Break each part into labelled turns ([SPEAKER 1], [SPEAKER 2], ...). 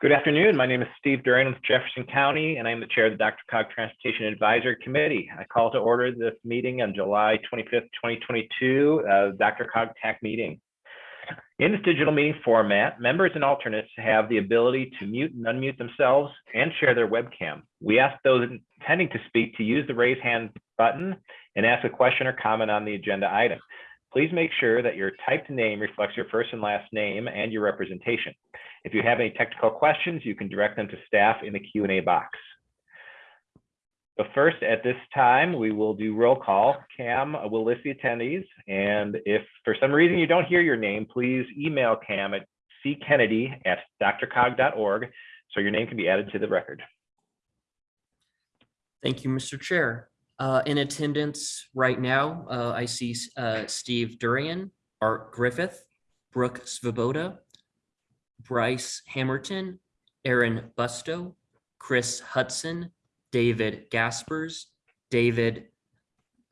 [SPEAKER 1] Good afternoon. My name is Steve Durian with Jefferson County, and I'm the chair of the Dr. Cog Transportation Advisory Committee. I call to order this meeting on July 25th, 2022, uh, Dr. Cog TAC meeting. In this digital meeting format, members and alternates have the ability to mute and unmute themselves and share their webcam. We ask those intending to speak to use the raise hand button and ask a question or comment on the agenda item. Please make sure that your typed name reflects your first and last name and your representation. If you have any technical questions, you can direct them to staff in the Q&A box. But first, at this time, we will do roll call. Cam will list the attendees. And if for some reason you don't hear your name, please email Cam at ckennedy at drcog.org so your name can be added to the record.
[SPEAKER 2] Thank you, Mr. Chair. Uh, in attendance right now, uh, I see uh, Steve Durian, Art Griffith, Brooke Svoboda, Bryce Hammerton, Aaron Busto, Chris Hudson, David Gaspers, David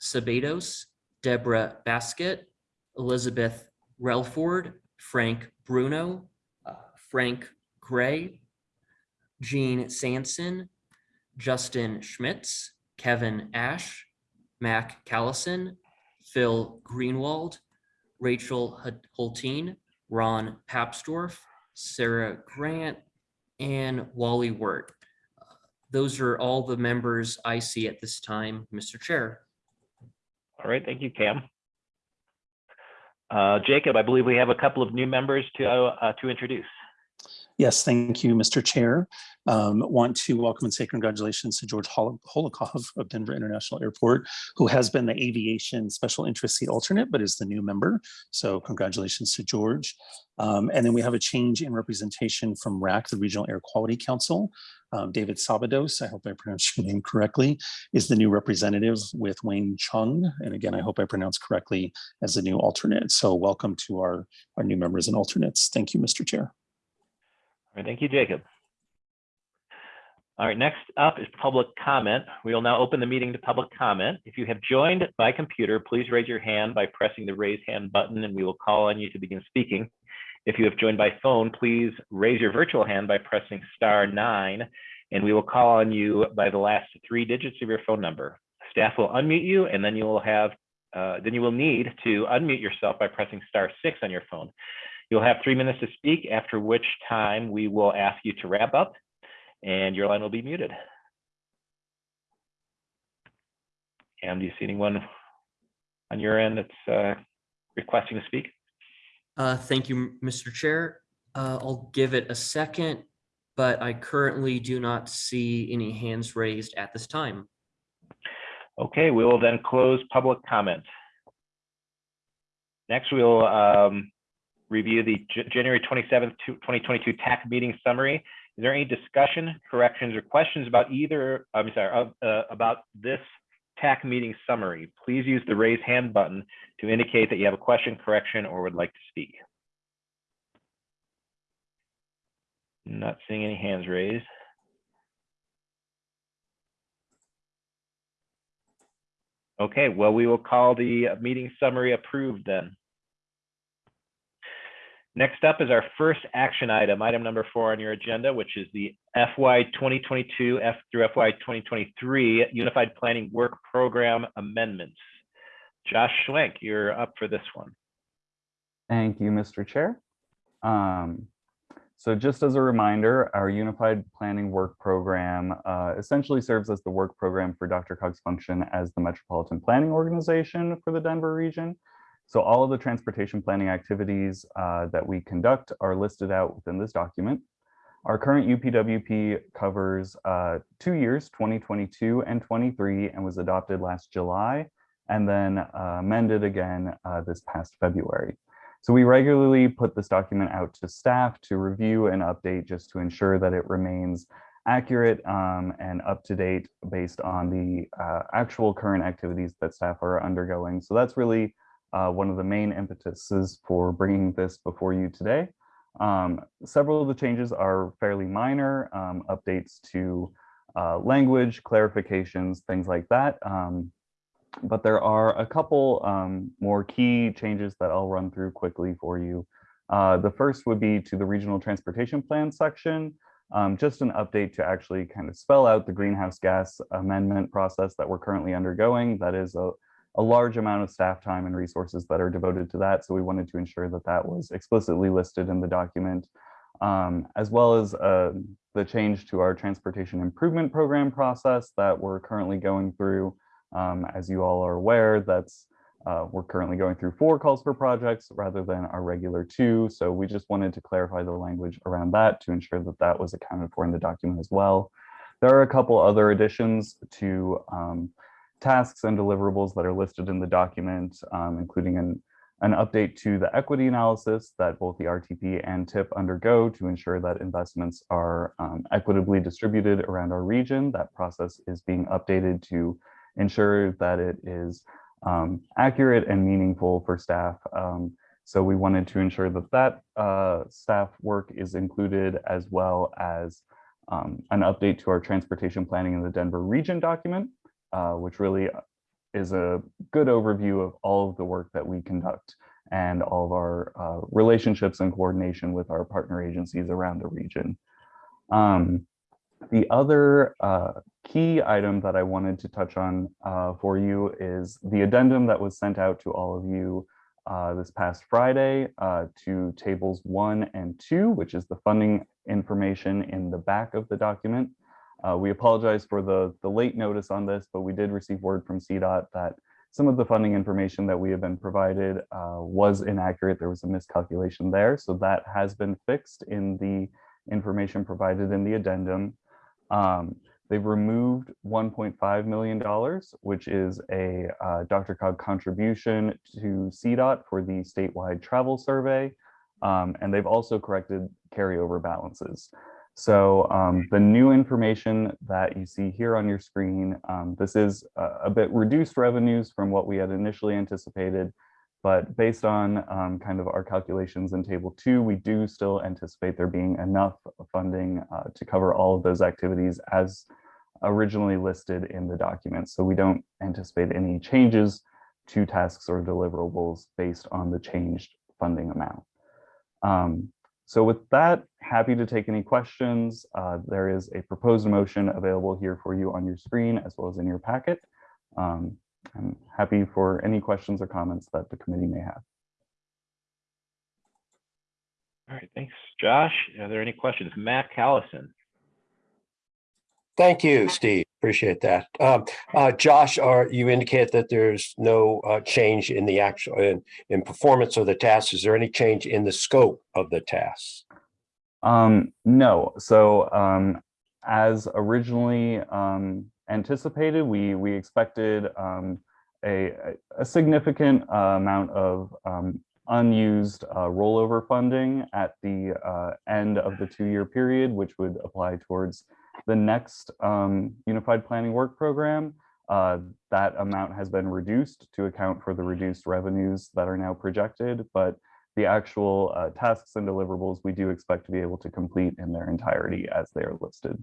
[SPEAKER 2] Sabados, Deborah Baskett, Elizabeth Relford, Frank Bruno, uh, Frank Gray, Jean Sanson, Justin Schmitz, Kevin Ash, Mac Callison, Phil Greenwald, Rachel Hulteen, Ron Papsdorf, Sarah Grant, and Wally Wirt. Those are all the members I see at this time, Mr. Chair.
[SPEAKER 1] All right, thank you, Cam. Uh, Jacob, I believe we have a couple of new members to, uh, to introduce.
[SPEAKER 3] Yes, thank you, Mr. Chair. Um, want to welcome and say congratulations to George Hol Holokov of Denver International Airport, who has been the aviation special interest seat alternate, but is the new member. So congratulations to George. Um, and then we have a change in representation from RAC, the Regional Air Quality Council. Um, David Sabados, I hope I pronounced your name correctly, is the new representative with Wayne Chung. And again, I hope I pronounced correctly as the new alternate. So welcome to our, our new members and alternates. Thank you, Mr. Chair.
[SPEAKER 1] All right, thank you, Jacob. All right, next up is public comment. We will now open the meeting to public comment. If you have joined by computer, please raise your hand by pressing the raise hand button and we will call on you to begin speaking. If you have joined by phone, please raise your virtual hand by pressing star nine and we will call on you by the last three digits of your phone number. Staff will unmute you and then you will have, uh, then you will need to unmute yourself by pressing star six on your phone. You'll have three minutes to speak, after which time we will ask you to wrap up and your line will be muted. And do you see anyone on your end that's uh, requesting to speak?
[SPEAKER 2] Uh, thank you, Mr. Chair. Uh, I'll give it a second, but I currently do not see any hands raised at this time.
[SPEAKER 1] Okay, we will then close public comment. Next, we'll um, review the J January 27th, 2022 TAC meeting summary. Is there any discussion, corrections, or questions about either, I'm sorry, uh, about this TAC meeting summary? Please use the raise hand button to indicate that you have a question, correction, or would like to speak. Not seeing any hands raised. Okay, well, we will call the meeting summary approved then. Next up is our first action item, item number four on your agenda, which is the FY 2022 F through FY 2023 Unified Planning Work Program Amendments. Josh Schwenk, you're up for this one.
[SPEAKER 4] Thank you, Mr. Chair. Um, so just as a reminder, our Unified Planning Work Program uh, essentially serves as the work program for Dr. Cog's function as the Metropolitan Planning Organization for the Denver region. So all of the transportation planning activities uh, that we conduct are listed out within this document. Our current UPWP covers uh, two years, 2022 and 23, and was adopted last July, and then uh, amended again uh, this past February. So we regularly put this document out to staff to review and update just to ensure that it remains accurate um, and up to date based on the uh, actual current activities that staff are undergoing. So that's really uh, one of the main impetuses for bringing this before you today. Um, several of the changes are fairly minor, um, updates to uh, language, clarifications, things like that. Um, but there are a couple um, more key changes that I'll run through quickly for you. Uh, the first would be to the regional transportation plan section. um, just an update to actually kind of spell out the greenhouse gas amendment process that we're currently undergoing. That is a, a large amount of staff time and resources that are devoted to that. So we wanted to ensure that that was explicitly listed in the document, um, as well as uh, the change to our transportation improvement program process that we're currently going through. Um, as you all are aware, that's uh, we're currently going through four calls for projects rather than our regular two. So we just wanted to clarify the language around that to ensure that that was accounted for in the document as well. There are a couple other additions to um, tasks and deliverables that are listed in the document, um, including an, an update to the equity analysis that both the RTP and TIP undergo to ensure that investments are um, equitably distributed around our region. That process is being updated to ensure that it is um, accurate and meaningful for staff. Um, so we wanted to ensure that that uh, staff work is included as well as um, an update to our transportation planning in the Denver region document, uh, which really is a good overview of all of the work that we conduct and all of our uh, relationships and coordination with our partner agencies around the region. Um, the other uh, key item that I wanted to touch on uh, for you is the addendum that was sent out to all of you uh, this past Friday uh, to tables one and two, which is the funding information in the back of the document. Uh, we apologize for the, the late notice on this, but we did receive word from CDOT that some of the funding information that we have been provided uh, was inaccurate. There was a miscalculation there. So that has been fixed in the information provided in the addendum. Um, they've removed $1.5 million, which is a uh, Dr. Cog contribution to CDOT for the statewide travel survey. Um, and they've also corrected carryover balances. So um, the new information that you see here on your screen, um, this is a, a bit reduced revenues from what we had initially anticipated, but based on um, kind of our calculations in table two, we do still anticipate there being enough funding uh, to cover all of those activities as originally listed in the document. So we don't anticipate any changes to tasks or deliverables based on the changed funding amount. Um, so with that, happy to take any questions. Uh, there is a proposed motion available here for you on your screen as well as in your packet. Um, I'm happy for any questions or comments that the committee may have.
[SPEAKER 1] All right, thanks, Josh. Are there any questions? Mac Callison?
[SPEAKER 5] Thank you, Steve. Appreciate that. Um, uh, Josh, are you indicate that there's no uh, change in the actual in, in performance of the tasks? Is there any change in the scope of the tasks?
[SPEAKER 4] Um, no, so um, as originally um, anticipated, we we expected um, a, a significant uh, amount of um, unused uh, rollover funding at the uh, end of the two-year period, which would apply towards the next um, Unified Planning Work Program. Uh, that amount has been reduced to account for the reduced revenues that are now projected, but the actual uh, tasks and deliverables we do expect to be able to complete in their entirety as they are listed.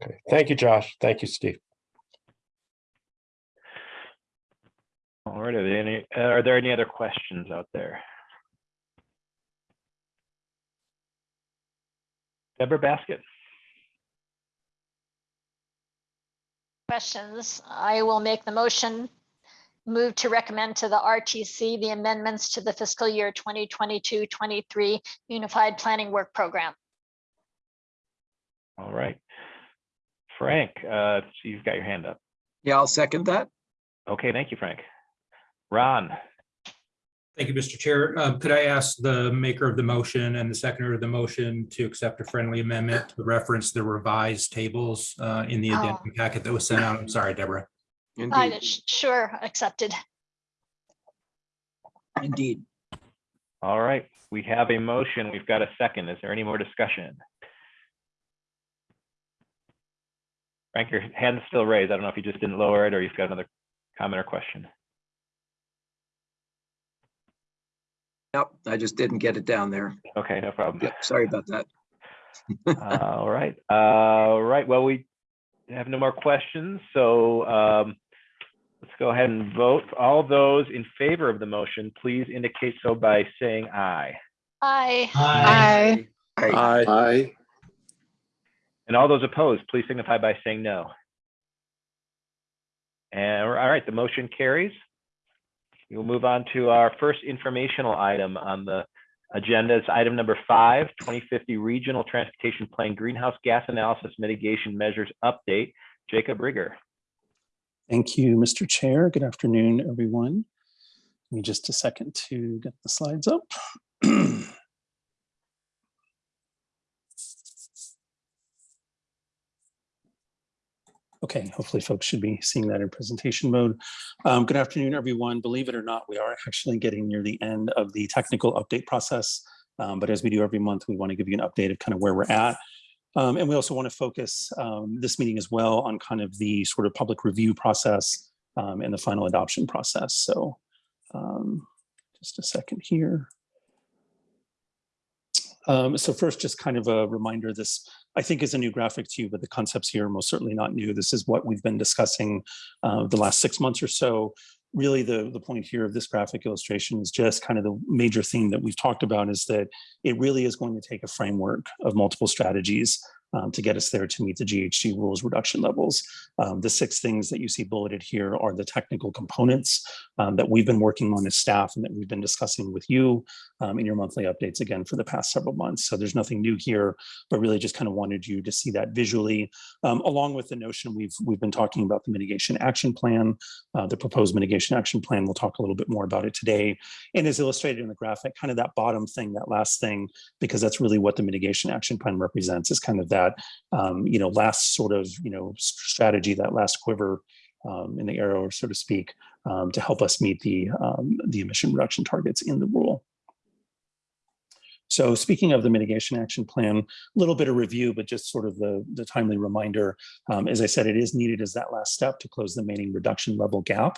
[SPEAKER 5] Okay, thank you, Josh. Thank you, Steve.
[SPEAKER 1] All right, are there any, uh, are there any other questions out there? Deborah Baskett?
[SPEAKER 6] Questions, I will make the motion. Move to recommend to the RTC the amendments to the fiscal year 2022-23 Unified Planning Work Program.
[SPEAKER 1] All right. Frank, uh, so you've got your hand up.
[SPEAKER 7] Yeah, I'll second that.
[SPEAKER 1] Okay, thank you, Frank. Ron?
[SPEAKER 8] Thank you, Mr. Chair. Um, Could I ask the maker of the motion and the seconder of the motion to accept a friendly amendment to reference the revised tables uh, in the
[SPEAKER 6] Oh.
[SPEAKER 8] addendum packet that was sent out? I'm sorry, Deborah.
[SPEAKER 6] I-
[SPEAKER 7] Indeed,
[SPEAKER 6] Sure, accepted.
[SPEAKER 7] indeed.
[SPEAKER 1] All right, we have a motion. We've got a second. Is there any more discussion? Frank, your hand's still raised. I don't know if you just didn't lower it or you've got another comment or question.
[SPEAKER 7] Yep, I just didn't get it down there.
[SPEAKER 1] Okay, no problem.
[SPEAKER 7] Yep, sorry about that.
[SPEAKER 1] All right, all right. Well, we have no more questions, so um, let's go ahead and vote. All those in favor of the motion, please indicate so by saying aye.
[SPEAKER 6] aye.
[SPEAKER 7] Aye.
[SPEAKER 9] Aye. Aye.
[SPEAKER 1] And all those opposed, please signify by saying no. And all right, the motion carries. We'll move on to our first informational item on the agenda. It's item number five, 2050 Regional Transportation Plan Greenhouse Gas Analysis Mitigation Measures Update. Jacob Riger.
[SPEAKER 3] Thank you, Mr. Chair. Good afternoon, everyone. Give me just a second to get the slides up. Okay, hopefully folks should be seeing that in presentation mode. Um, good afternoon, everyone. Believe it or not, we are actually getting near the end of the technical update process. Um, but as we do every month, we want to give you an update of kind of where we're at. Um, and we also want to focus um, this meeting as well on kind of the sort of public review process um, and the final adoption process. So um, just a second here. Um, so first, just kind of a reminder, this I think is a new graphic to you, but the concepts here are most certainly not new. This is what we've been discussing uh, the last six months or so. Really, the, the point here of this graphic illustration is just kind of the major theme that we've talked about is that it really is going to take a framework of multiple strategies um, to get us there to meet the GHG rules reduction levels. Um, the six things that you see bulleted here are the technical components um, that we've been working on as staff and that we've been discussing with you um, in your monthly updates again for the past several months. So there's nothing new here, but really just kind of wanted you to see that visually, um, along with the notion we've we've been talking about the mitigation action plan, uh, the proposed mitigation action plan. We'll talk a little bit more about it today. And as illustrated in the graphic, kind of that bottom thing, that last thing, because that's really what the mitigation action plan represents is kind of that that um, you know last sort of you know strategy, that last quiver um, in the arrow, so to speak, um, to help us meet the um, the emission reduction targets in the rule. So speaking of the mitigation action plan, a little bit of review, but just sort of the, the timely reminder, um, as I said, it is needed as that last step to close the remaining reduction level gap.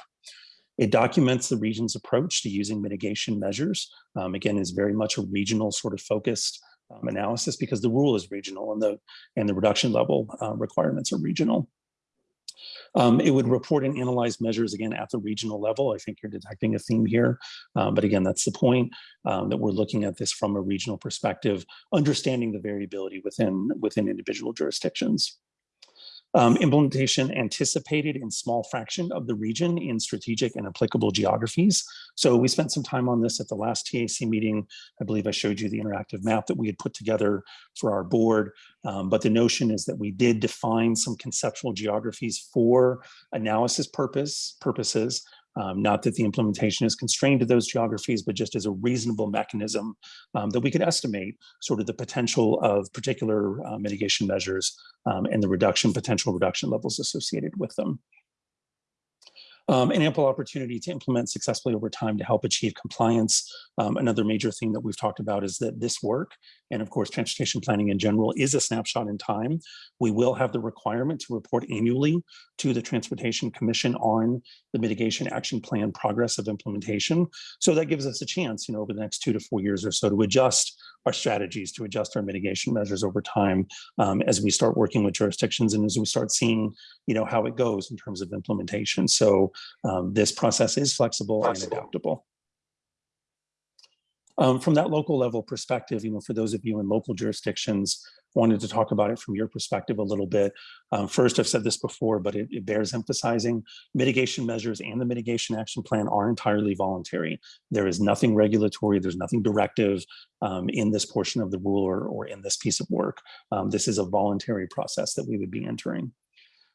[SPEAKER 3] It documents the region's approach to using mitigation measures. Um, again, is very much a regional sort of focused um, analysis because the rule is regional and the and the reduction level uh, requirements are regional. Um, it would report and analyze measures again at the regional level. I think you're detecting a theme here, um, but again, that's the point um, that we're looking at this from a regional perspective, understanding the variability within within individual jurisdictions. Um, implementation anticipated in small fraction of the region in strategic and applicable geographies. So we spent some time on this at the last TAC meeting. I believe I showed you the interactive map that we had put together for our board. Um, but the notion is that we did define some conceptual geographies for analysis purpose purposes um, not that the implementation is constrained to those geographies, but just as a reasonable mechanism um, that we could estimate sort of the potential of particular uh, mitigation measures um, and the reduction, potential reduction levels associated with them um, an ample opportunity to implement successfully over time to help achieve compliance. Um, another major thing that we've talked about is that this work, and of course, transportation planning in general, is a snapshot in time. We will have the requirement to report annually to the Transportation Commission on the mitigation action plan progress of implementation. So that gives us a chance, you know, over the next two to four years or so to adjust our strategies to adjust our mitigation measures over time um, as we start working with jurisdictions and as we start seeing, you know, how it goes in terms of implementation. So um, this process is flexible and adaptable. Um, from that local level perspective, you know, for those of you in local jurisdictions, wanted to talk about it from your perspective a little bit. Um, first, I've said this before, but it, it, bears emphasizing mitigation measures and the mitigation action plan are entirely voluntary. There is nothing regulatory, there's nothing directive um, in this portion of the rule or, or in this piece of work. Um, this is a voluntary process that we would be entering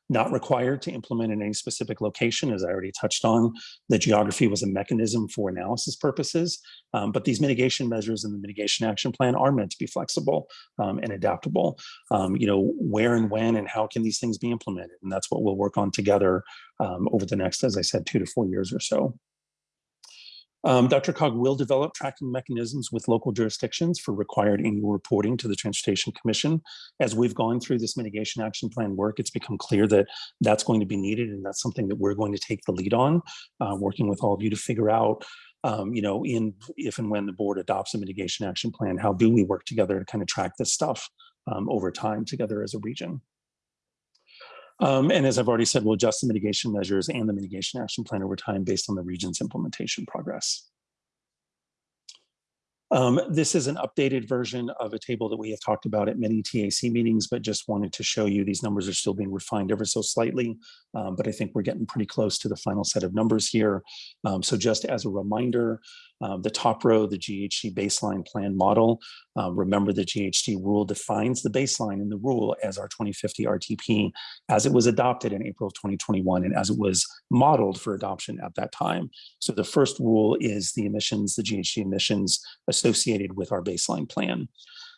[SPEAKER 3] not required to implement in any specific location, as I already touched on. The geography was a mechanism for analysis purposes, um, but these mitigation measures in the mitigation action plan are meant to be flexible um, and adaptable. Um, you know, where and when and how can these things be implemented? And that's what we'll work on together um, over the next, as I said, two to four years or so. Um, DRCOG will develop tracking mechanisms with local jurisdictions for required annual reporting to the Transportation Commission. As we've gone through this mitigation action plan work, it's become clear that that's going to be needed and that's something that we're going to take the lead on, uh, working with all of you to figure out um, you know, in if and when the board adopts a mitigation action plan, how do we work together to kind of track this stuff um, over time together as a region? Um, and as I've already said, we'll adjust the mitigation measures and the mitigation action plan over time based on the region's implementation progress. Um, this is an updated version of a table that we have talked about at many TAC meetings, but just wanted to show you these numbers are still being refined ever so slightly. Um, but I think we're getting pretty close to the final set of numbers here. Um, so just as a reminder, uh, the top row, the GHG baseline plan model. Uh, remember the GHG rule defines the baseline in the rule as our 2050 RTP as it was adopted in April of 2021 and as it was modeled for adoption at that time. So the first rule is the emissions, the GHG emissions associated with our baseline plan.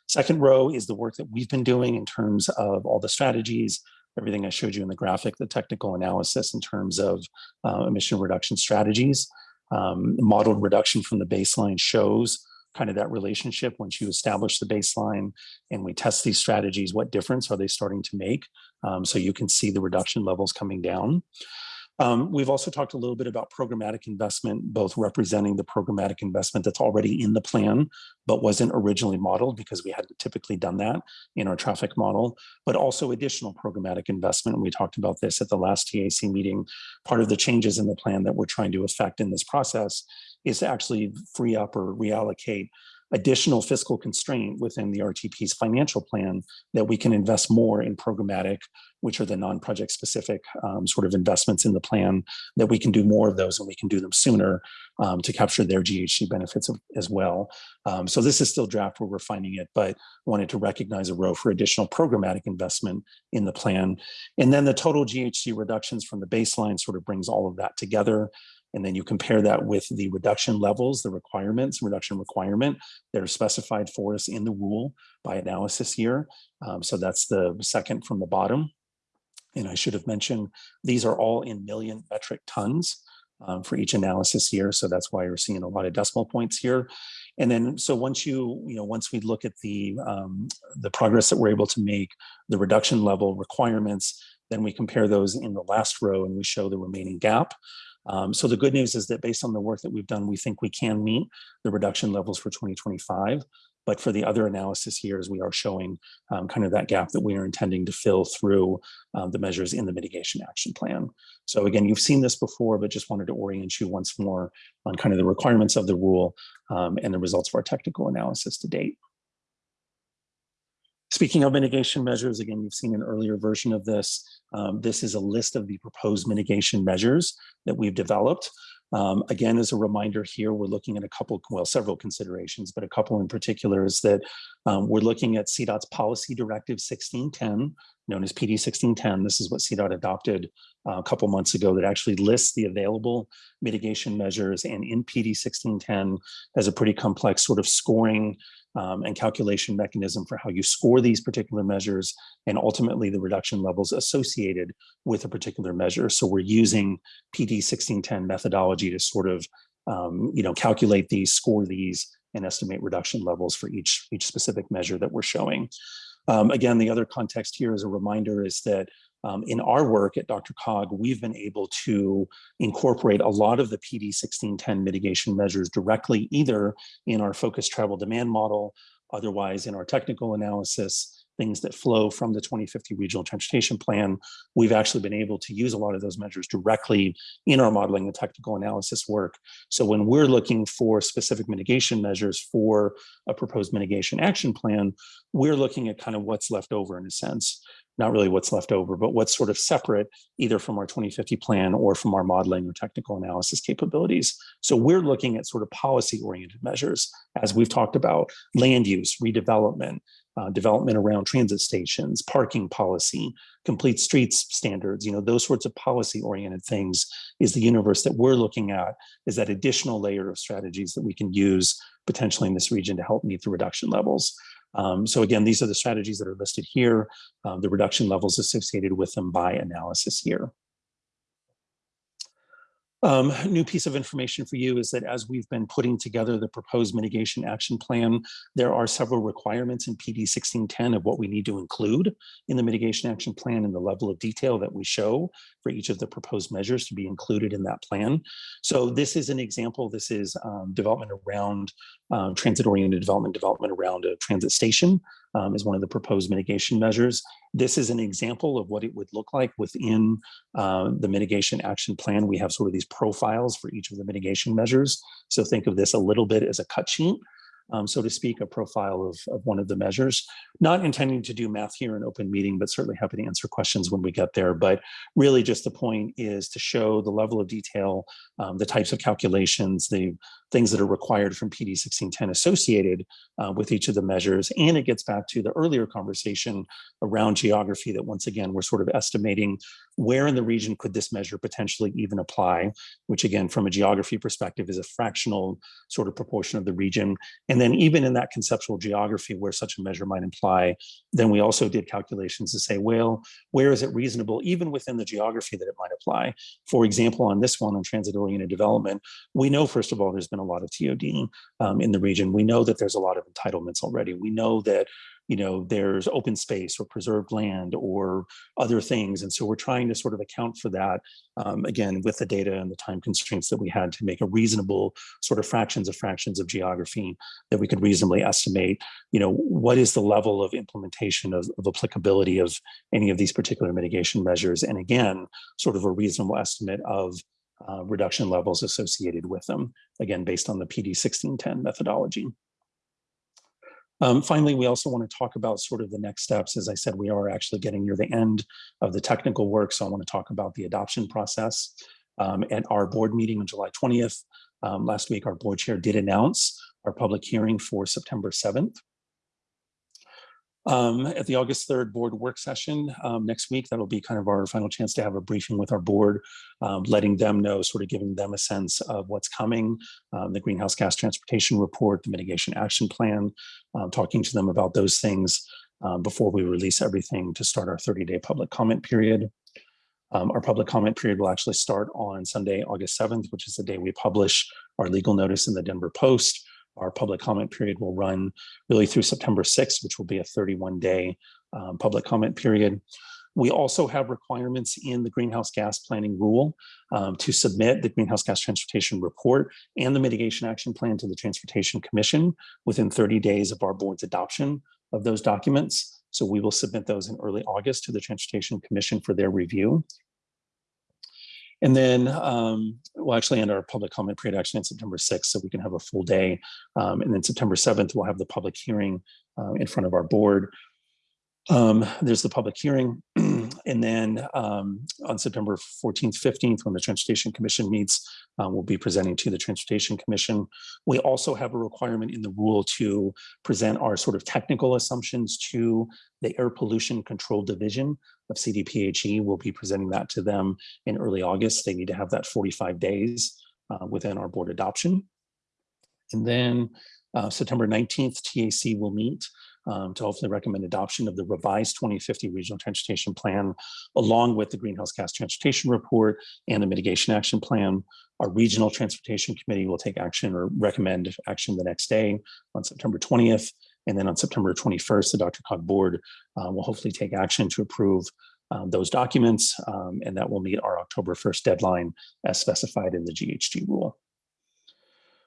[SPEAKER 3] Second row is the work that we've been doing in terms of all the strategies, everything I showed you in the graphic, the technical analysis in terms of uh, emission reduction strategies. Um, modeled reduction from the baseline shows kind of that relationship once you establish the baseline and we test these strategies, what difference are they starting to make? Um, so you can see the reduction levels coming down. Um, we've also talked a little bit about programmatic investment, both representing the programmatic investment that's already in the plan, but wasn't originally modeled because we hadn't typically done that in our traffic model, but also additional programmatic investment. And we talked about this at the last TAC meeting. Part of the changes in the plan that we're trying to affect in this process is to actually free up or reallocate additional fiscal constraint within the RTP's financial plan that we can invest more in programmatic, which are the non-project specific um, sort of investments in the plan, that we can do more of those and we can do them sooner um, to capture their GHG benefits of, as well. Um, so this is still draft, we're refining it, but wanted to recognize a row for additional programmatic investment in the plan. And then the total GHG reductions from the baseline sort of brings all of that together. And then you compare that with the reduction levels, the requirements, reduction requirement that are specified for us in the rule by analysis year. Um, so that's the second from the bottom. And I should have mentioned, these are all in million metric tons um, for each analysis year. So that's why you're seeing a lot of decimal points here. And then, so once you, you know, once we look at the, um, the progress that we're able to make, the reduction level requirements, then we compare those in the last row and we show the remaining gap. Um, so the good news is that based on the work that we've done, we think we can meet the reduction levels for 2025. But for the other analysis years, we are showing um, kind of that gap that we are intending to fill through um, the measures in the mitigation action plan. So again, you've seen this before, but just wanted to orient you once more on kind of the requirements of the rule um, and the results of our technical analysis to date. Speaking of mitigation measures, again, you've seen an earlier version of this. Um, this is a list of the proposed mitigation measures that we've developed. Um, again, as a reminder here, we're looking at a couple, well, several considerations, but a couple in particular is that um, we're looking at CDOT's policy directive 1610, known as PD 1610. This is what CDOT adopted uh, a couple months ago that actually lists the available mitigation measures and in PD 1610 has a pretty complex sort of scoring um, and calculation mechanism for how you score these particular measures and ultimately the reduction levels associated with a particular measure. So we're using PD 1610 methodology to sort of, um, you know, calculate these, score these, and estimate reduction levels for each, each specific measure that we're showing. Um, again, the other context here as a reminder is that um, in our work at DRCOG, we've been able to incorporate a lot of the PD 1610 mitigation measures directly either in our focused travel demand model, otherwise in our technical analysis, things that flow from the 2050 regional transportation plan. We've actually been able to use a lot of those measures directly in our modeling and technical analysis work. So when we're looking for specific mitigation measures for a proposed mitigation action plan, we're looking at kind of what's left over in a sense not really what's left over, but what's sort of separate either from our 2050 plan or from our modeling or technical analysis capabilities. So we're looking at sort of policy oriented measures, as we've talked about land use, redevelopment, uh, development around transit stations, parking policy, complete streets standards, you know, those sorts of policy oriented things is the universe that we're looking at is that additional layer of strategies that we can use potentially in this region to help meet the reduction levels. Um, so again, these are the strategies that are listed here, uh, the reduction levels associated with them by analysis here. Um, new piece of information for you is that as we've been putting together the proposed mitigation action plan, there are several requirements in PD 1610 of what we need to include in the mitigation action plan and the level of detail that we show for each of the proposed measures to be included in that plan. So this is an example. This is um, development around um, transit-oriented development, development around a transit station um, is one of the proposed mitigation measures. This is an example of what it would look like within uh, the mitigation action plan. We have sort of these profiles for each of the mitigation measures. So think of this a little bit as a cut sheet. um, so to speak, a profile of, of one of the measures. Not intending to do math here in open meeting, but certainly happy to answer questions when we get there. But really just the point is to show the level of detail, um, the types of calculations, the things that are required from PD 1610 associated uh, with each of the measures. And it gets back to the earlier conversation around geography that once again, we're sort of estimating where in the region could this measure potentially even apply, which again, from a geography perspective is a fractional sort of proportion of the region. And then even in that conceptual geography where such a measure might imply, then we also did calculations to say, well, where is it reasonable, even within the geography that it might apply? For example, on this one on transit-oriented development, we know, first of all, there's been a lot of TOD um, in the region. We know that there's a lot of entitlements already. We know that you know, there's open space or preserved land or other things. And so we're trying to sort of account for that, um, again, with the data and the time constraints that we had to make a reasonable sort of fractions of fractions of geography that we could reasonably estimate, you know, what is the level of implementation of, of applicability of any of these particular mitigation measures. And again, sort of a reasonable estimate of uh, reduction levels associated with them, again, based on the PD 1610 methodology. Um, finally, we also want to talk about sort of the next steps. As I said, we are actually getting near the end of the technical work. So I want to talk about the adoption process. Um, at our board meeting on July 20th, um, last week, our board chair did announce our public hearing for September 7th. Um, at the August 3rd board work session um, next week, that'll be kind of our final chance to have a briefing with our board, um, letting them know, sort of giving them a sense of what's coming, um, the greenhouse gas transportation report, the mitigation action plan, um, talking to them about those things um, before we release everything to start our 30-day public comment period. our public comment period will actually start on Sunday, August 7th, which is the day we publish our legal notice in the Denver Post. Our public comment period will run really through September 6th, which will be a 31 day um, public comment period. We also have requirements in the greenhouse gas planning rule um, to submit the greenhouse gas transportation report and the mitigation action plan to the Transportation Commission within 30 days of our board's adoption of those documents. So we will submit those in early August to the Transportation Commission for their review. And then um, we'll actually end our public comment period actually on September 6th, so we can have a full day. Um, and then September 7th, we'll have the public hearing uh, in front of our board. Um, there's the public hearing. and then um, on September 14th, 15th, when the Transportation Commission meets, uh, we'll be presenting to the Transportation Commission. We also have a requirement in the rule to present our sort of technical assumptions to the Air Pollution Control Division of CDPHE. We'll be presenting that to them in early August. They need to have that 45 days uh, within our board adoption. And then uh, September 19th, TAC will meet um, to hopefully recommend adoption of the revised 2050 regional transportation plan, along with the greenhouse gas transportation report and the mitigation action plan. Our regional transportation committee will take action or recommend action the next day on September 20th. And then on September 21st, the DRCOG board uh, will hopefully take action to approve um, those documents, um, and that will meet our October 1st deadline as specified in the GHG rule.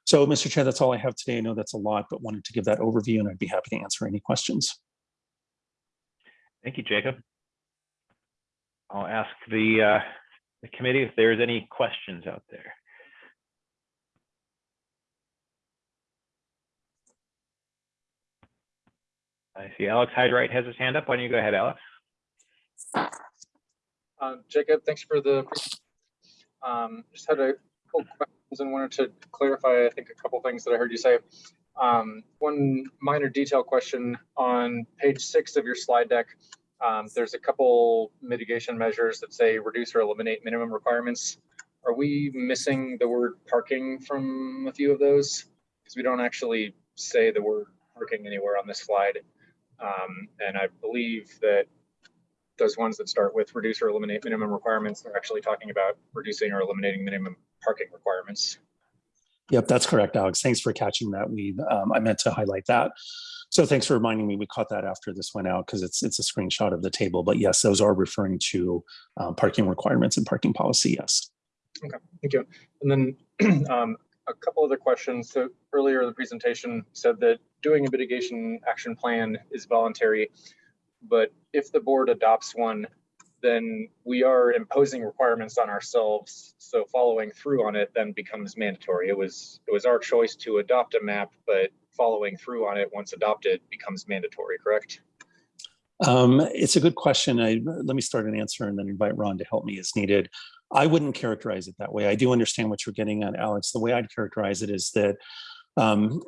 [SPEAKER 3] So, Mr. Chair, that's all I have today. I know that's a lot, but wanted to give that overview and I'd be happy to answer any questions.
[SPEAKER 1] Thank you, Jacob. I'll ask the, uh, the committee if there's any questions out there. I see Alex Hyde-Wright has his hand up. Why don't you go ahead, Alex?
[SPEAKER 9] Uh, Jacob, thanks for the, um, just had a couple questions and wanted to clarify, I think, a couple things that I heard you say. Um, one minor detail question on page six of your slide deck. Um, there's a couple mitigation measures that say reduce or eliminate minimum requirements. Are we missing the word parking from a few of those? Because we don't actually say the word parking anywhere on this slide. Um, and I believe that those ones that start with reduce or eliminate minimum requirements, they're actually talking about reducing or eliminating minimum parking requirements.
[SPEAKER 3] Yep, that's correct, Alex. Thanks for catching that. We um, I meant to highlight that. So thanks for reminding me. We caught that after this went out because it's it's a screenshot of the table. But yes, those are referring to um, parking requirements and parking policy. Yes.
[SPEAKER 9] Okay, thank you. And then um, a couple other questions. So earlier in the presentation said that doing a mitigation action plan is voluntary, but if the board adopts one, then we are imposing requirements on ourselves. So following through on it then becomes mandatory. It was it was our choice to adopt a map, but following through on it once adopted becomes mandatory, correct?
[SPEAKER 3] Um, it's a good question. I, let me start an answer and then invite Ron to help me as needed. I wouldn't characterize it that way. I do understand what you're getting at, Alex. The way I'd characterize it is that um,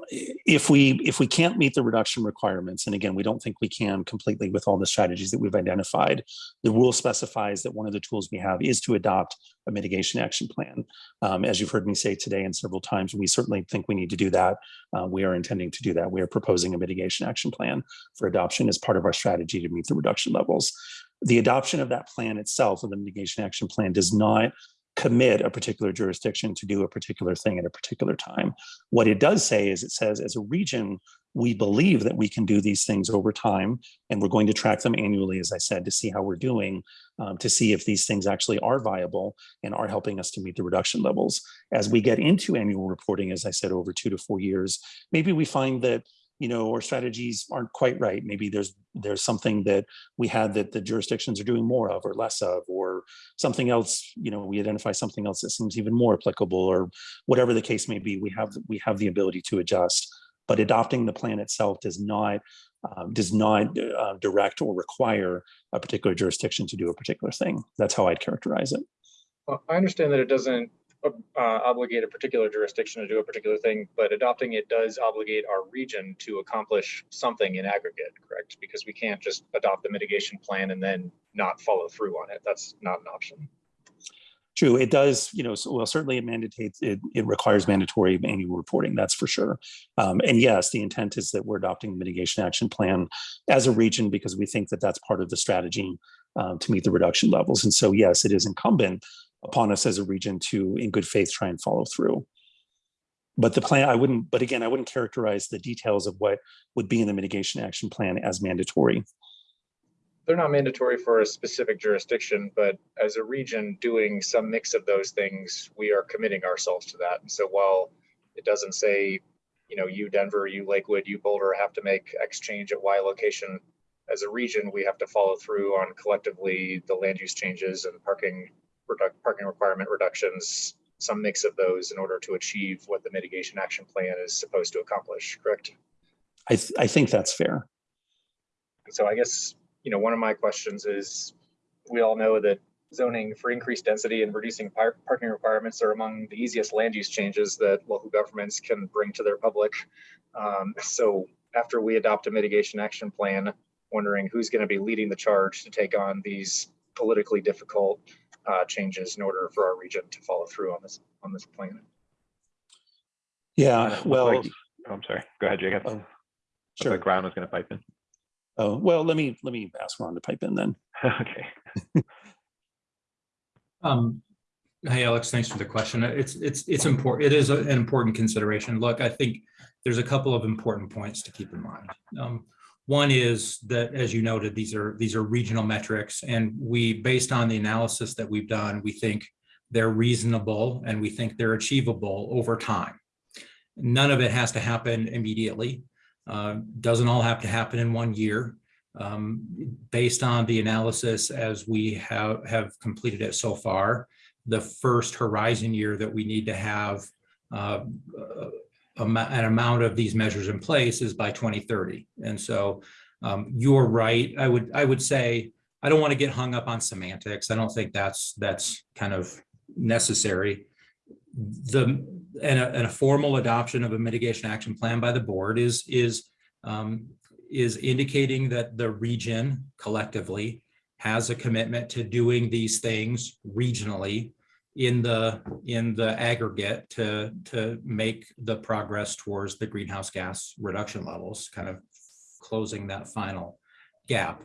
[SPEAKER 3] if we if we can't meet the reduction requirements, and again, we don't think we can completely with all the strategies that we've identified, the rule specifies that one of the tools we have is to adopt a mitigation action plan. Um, as you've heard me say today and several times, we certainly think we need to do that. Uh, we are intending to do that. We are proposing a mitigation action plan for adoption as part of our strategy to meet the reduction levels. The adoption of that plan itself, of the mitigation action plan, does not commit a particular jurisdiction to do a particular thing at a particular time. What it does say is it says as a region, we believe that we can do these things over time, and we're going to track them annually, as I said, to see how we're doing, um, to see if these things actually are viable and are helping us to meet the reduction levels. As we get into annual reporting, as I said, over two to four years, maybe we find that you know, our strategies aren't quite right. Maybe there's there's something that we had that the jurisdictions are doing more of or less of, or something else, you know, we identify something else that seems even more applicable or whatever the case may be, we have we have the ability to adjust. But adopting the plan itself does not um, does not uh, direct or require a particular jurisdiction to do a particular thing. That's how I'd characterize it.
[SPEAKER 9] Well, I understand that it doesn't uh, obligate a particular jurisdiction to do a particular thing, but adopting it does obligate our region to accomplish something in aggregate, correct? Because we can't just adopt the mitigation plan and then not follow through on it. That's not an option.
[SPEAKER 3] True, it does, you know, so, well, certainly it mandates, it, it requires mandatory annual reporting, that's for sure. Um, and yes, the intent is that we're adopting the mitigation action plan as a region because we think that that's part of the strategy um, to meet the reduction levels. And so, yes, it is incumbent upon us as a region to, in good faith, try and follow through. But the plan, I wouldn't, but again, I wouldn't characterize the details of what would be in the mitigation action plan as mandatory.
[SPEAKER 9] They're not mandatory for a specific jurisdiction, but as a region doing some mix of those things, we are committing ourselves to that. And so while it doesn't say, you know, you Denver, you Lakewood, you Boulder have to make X change at Y location, as a region, we have to follow through on collectively the land use changes and parking parking requirement reductions, some mix of those in order to achieve what the mitigation action plan is supposed to accomplish, correct?
[SPEAKER 3] I, th I think that's fair.
[SPEAKER 9] And so I guess, you know, one of my questions is, we all know that zoning for increased density and reducing par- parking requirements are among the easiest land use changes that local governments can bring to their public. Um, so after we adopt a mitigation action plan, wondering who's going to be leading the charge to take on these politically difficult uh, changes in order for our region to follow through on this on this plan.
[SPEAKER 3] Yeah, well,
[SPEAKER 1] like- oh, I'm sorry. Go ahead, Jacob.
[SPEAKER 3] oh, sure.
[SPEAKER 1] Like Ron was going to pipe in.
[SPEAKER 3] Oh, well, let me, let me ask Ron to pipe in then.
[SPEAKER 1] okay.
[SPEAKER 8] Um, hey, Alex, thanks for the question. It's, it's, it's important. It is a- an important consideration. Look, I think there's a couple of important points to keep in mind. Um, one is that, as you noted, these are, these are regional metrics and we, based on the analysis that we've done, we think they're reasonable and we think they're achievable over time. None of it has to happen immediately. Uh, Doesn't all have to happen in one year um, based on the analysis as we have, have completed it so far, the first horizon year that we need to have uh, an amount of these measures in place is by 2030. And so um, you're right. I would, I would say, I don't want to get hung up on semantics. I don't think that's, that's kind of necessary. The, and a, and a formal adoption of a mitigation action plan by the board is, is um, is indicating that the region collectively has a commitment to doing these things regionally in the, in the aggregate to, to make the progress towards the greenhouse gas reduction levels, kind of closing that final gap.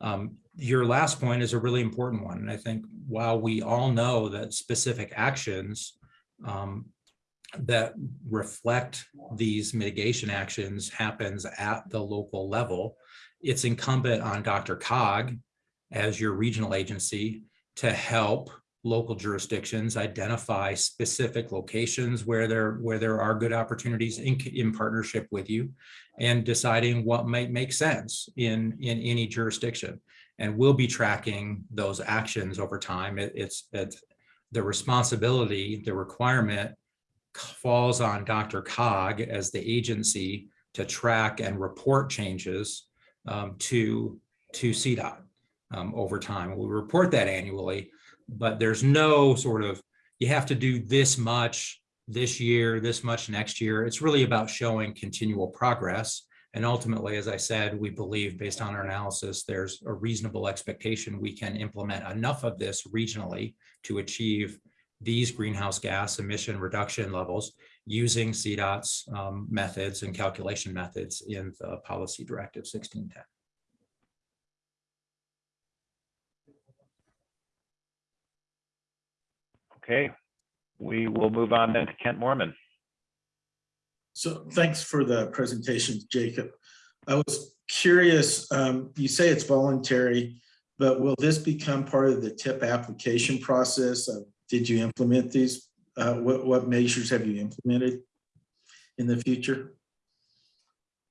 [SPEAKER 8] Um, your last point is a really important one. And I think while we all know that specific actions um, that reflect these mitigation actions happens at the local level. It's incumbent on Dr. Cog as your regional agency to help local jurisdictions identify specific locations where there where there are good opportunities in, in partnership with you and deciding what might make sense in in any jurisdiction and we'll be tracking those actions over time it, it's it's the responsibility the requirement falls on Dr. Cog as the agency to track and report changes um, to, to CDOT um, over time. We report that annually, but there's no sort of, you have to do this much this year, this much next year. It's really about showing continual progress. And ultimately, as I said, we believe based on our analysis, there's a reasonable expectation we can implement enough of this regionally to achieve these greenhouse gas emission reduction levels using CDOT's um, methods and calculation methods in the policy directive 1610.
[SPEAKER 1] Okay, we will move on then to Kent Moorman.
[SPEAKER 10] So thanks for the presentation, Jacob. I was curious, um, you say it's voluntary, but will this become part of the tip application process? Uh, Did you implement these? Uh, What, what measures have you implemented in the future?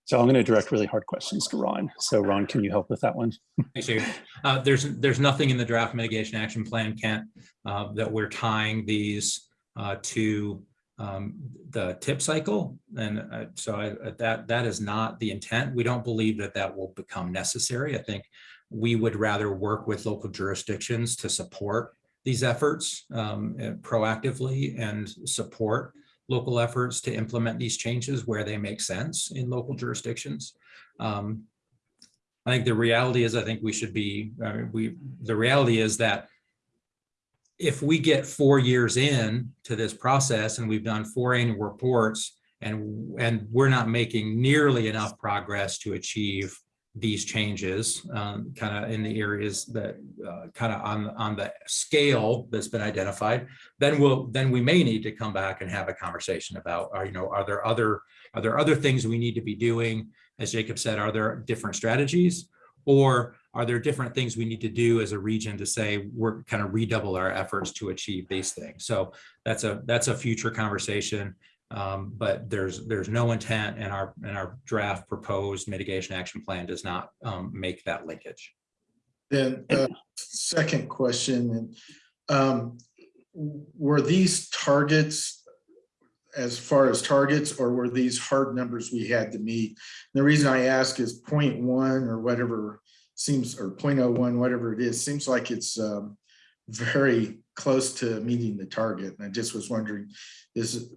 [SPEAKER 3] So I'm going to direct really hard questions to Ron. So Ron, can you help with that one?
[SPEAKER 8] Thanks, David. Uh, There's, there's nothing in the draft mitigation action plan, Kent, uh, that we're tying these uh, to um, the tip cycle. And uh, so I- that, that is not the intent. We don't believe that that will become necessary. I think we would rather work with local jurisdictions to support these efforts um, uh, proactively and support local efforts to implement these changes where they make sense in local jurisdictions. Um, I think the reality is, I think we should be, uh, we, the reality is that if we get four years in to this process and we've done four annual reports and, and we're not making nearly enough progress to achieve these changes, um, kind of in the areas that, uh, kind of on, on the scale that's been identified, then we'll, then we may need to come back and have a conversation about, are, you know, are there other, are there other things we need to be doing? As Jacob said, are there different strategies? Or are there different things we need to do as a region to say we're kind of redouble our efforts to achieve these things? So that's a, that's a future conversation. Um, but there's, there's no intent and our, and our draft proposed mitigation action plan does not um, make that linkage.
[SPEAKER 10] Then, uh, second question, um, were these targets as far as targets, or were these hard numbers we had to meet? The reason I ask is 0.1 or whatever seems, or 0.01, whatever it is, seems like it's um, very close to meeting the target. And I just was wondering, is,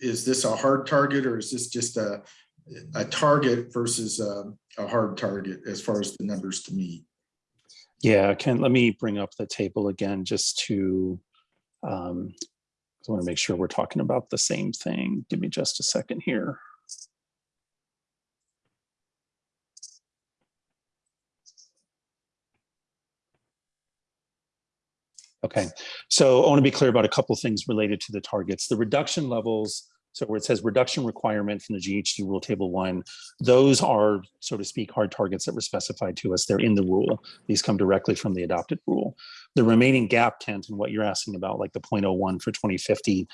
[SPEAKER 10] is this a hard target or is this just a, a target versus a, a hard target as far as the numbers to meet?
[SPEAKER 3] Yeah, Ken, let me bring up the table again just to, um, I want to make sure we're talking about the same thing. Give me just a second here. Okay, so I want to be clear about a couple things related to the targets. The reduction levels, so where it says reduction requirement from the GHG rule table one, those are, so to speak, hard targets that were specified to us. They're in the rule. These come directly from the adopted rule. The remaining gap, Kent, and what you're asking about, like the 0.01 for 2050,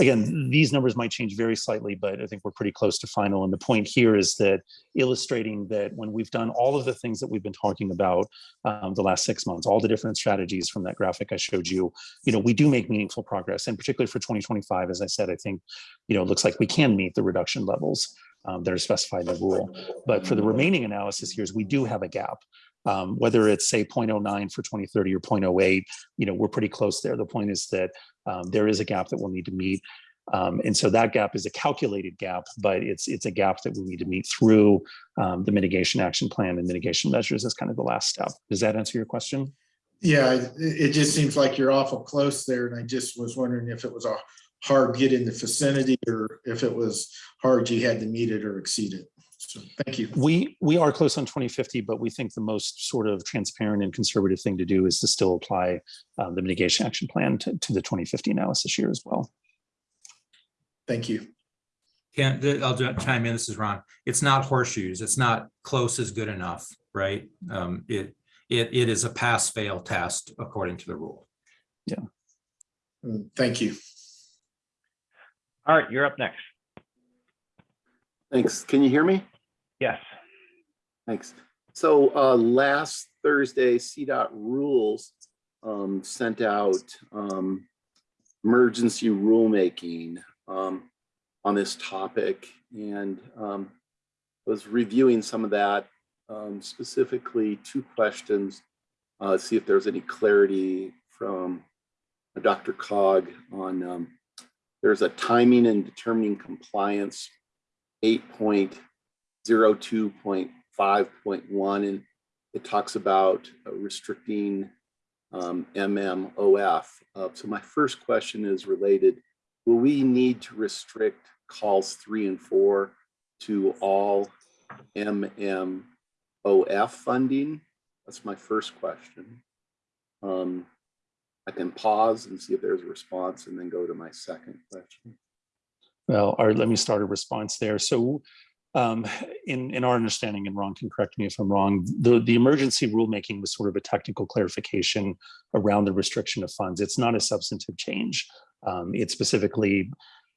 [SPEAKER 3] again, these numbers might change very slightly, but I think we're pretty close to final. And the point here is that illustrating that when we've done all of the things that we've been talking about um, the last six months, all the different strategies from that graphic I showed you, you know, we do make meaningful progress. And particularly for 2025, as I said, I think, you know, it looks like we can meet the reduction levels um, that are specified in the rule. But for the remaining analysis here is we do have a gap. Um, whether it's say 0.09 for 2030 or 0.08, you know, we're pretty close there. The point is that um, there is a gap that we'll need to meet. Um, and so that gap is a calculated gap, but it's it's a gap that we need to meet through um, the mitigation action plan and mitigation measures as kind of the last step. Does that answer your question?
[SPEAKER 10] Yeah, it, it just seems like you're awful close there, and I just was wondering if it was a hard get in the vicinity or if it was hard you had to meet it or exceed it. So thank you.
[SPEAKER 3] We we are close on 2050, but we think the most sort of transparent and conservative thing to do is to still apply um, the mitigation action plan to, to the 2050 analysis year as well.
[SPEAKER 10] Thank you.
[SPEAKER 8] Kent, I'll ju- chime in, this is Ron. It's not horseshoes. It's not close is good enough, right? Um, it, it, it is a pass fail test according to the rule.
[SPEAKER 10] Mm, Thank you.
[SPEAKER 1] All right, you're up next.
[SPEAKER 11] Thanks. Can you hear me?
[SPEAKER 1] Yes.
[SPEAKER 11] Thanks. So uh, last Thursday, CDOT rules um, sent out um, emergency rulemaking um, on this topic. And um, was reviewing some of that, um, specifically two questions. Uh, see if there's any clarity from Dr. Cog on, um, there's a timing and determining compliance eight point zero two point five point one, and it talks about uh, restricting um, MMOF. Uh, so my first question is related, will we need to restrict calls three and four to all MMOF funding? That's my first question. Um, I can pause and see if there's a response and then go to my second question.
[SPEAKER 3] Well, let me start a response there. So um, in, in our understanding, and Ron can correct me if I'm wrong, the, the emergency rulemaking was sort of a technical clarification around the restriction of funds. It's not a substantive change. Um, it specifically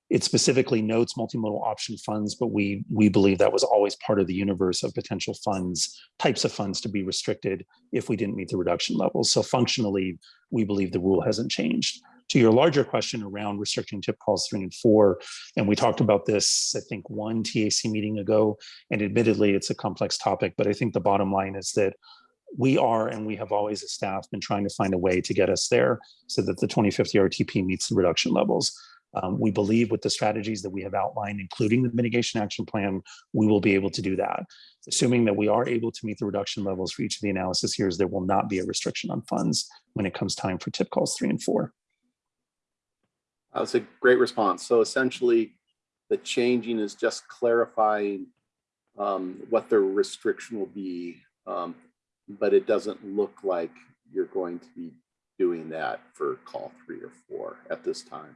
[SPEAKER 3] it specifically notes multimodal option funds, but we we believe that was always part of the universe of potential funds, types of funds to be restricted if we didn't meet the reduction levels. So functionally, we believe the rule hasn't changed. To your larger question around restricting tip calls three and four, and we talked about this, I think, one TAC meeting ago, and admittedly, it's a complex topic, but I think the bottom line is that we are, and we have always as staff been trying to find a way to get us there so that the 2050 RTP meets the reduction levels. Um, we believe with the strategies that we have outlined, including the mitigation action plan, we will be able to do that. Assuming that we are able to meet the reduction levels for each of the analysis years, there will not be a restriction on funds when it comes time for tip calls three and four.
[SPEAKER 11] That was a great response. So essentially, the changing is just clarifying um, what the restriction will be, um, but it doesn't look like you're going to be doing that for call three or four at this time.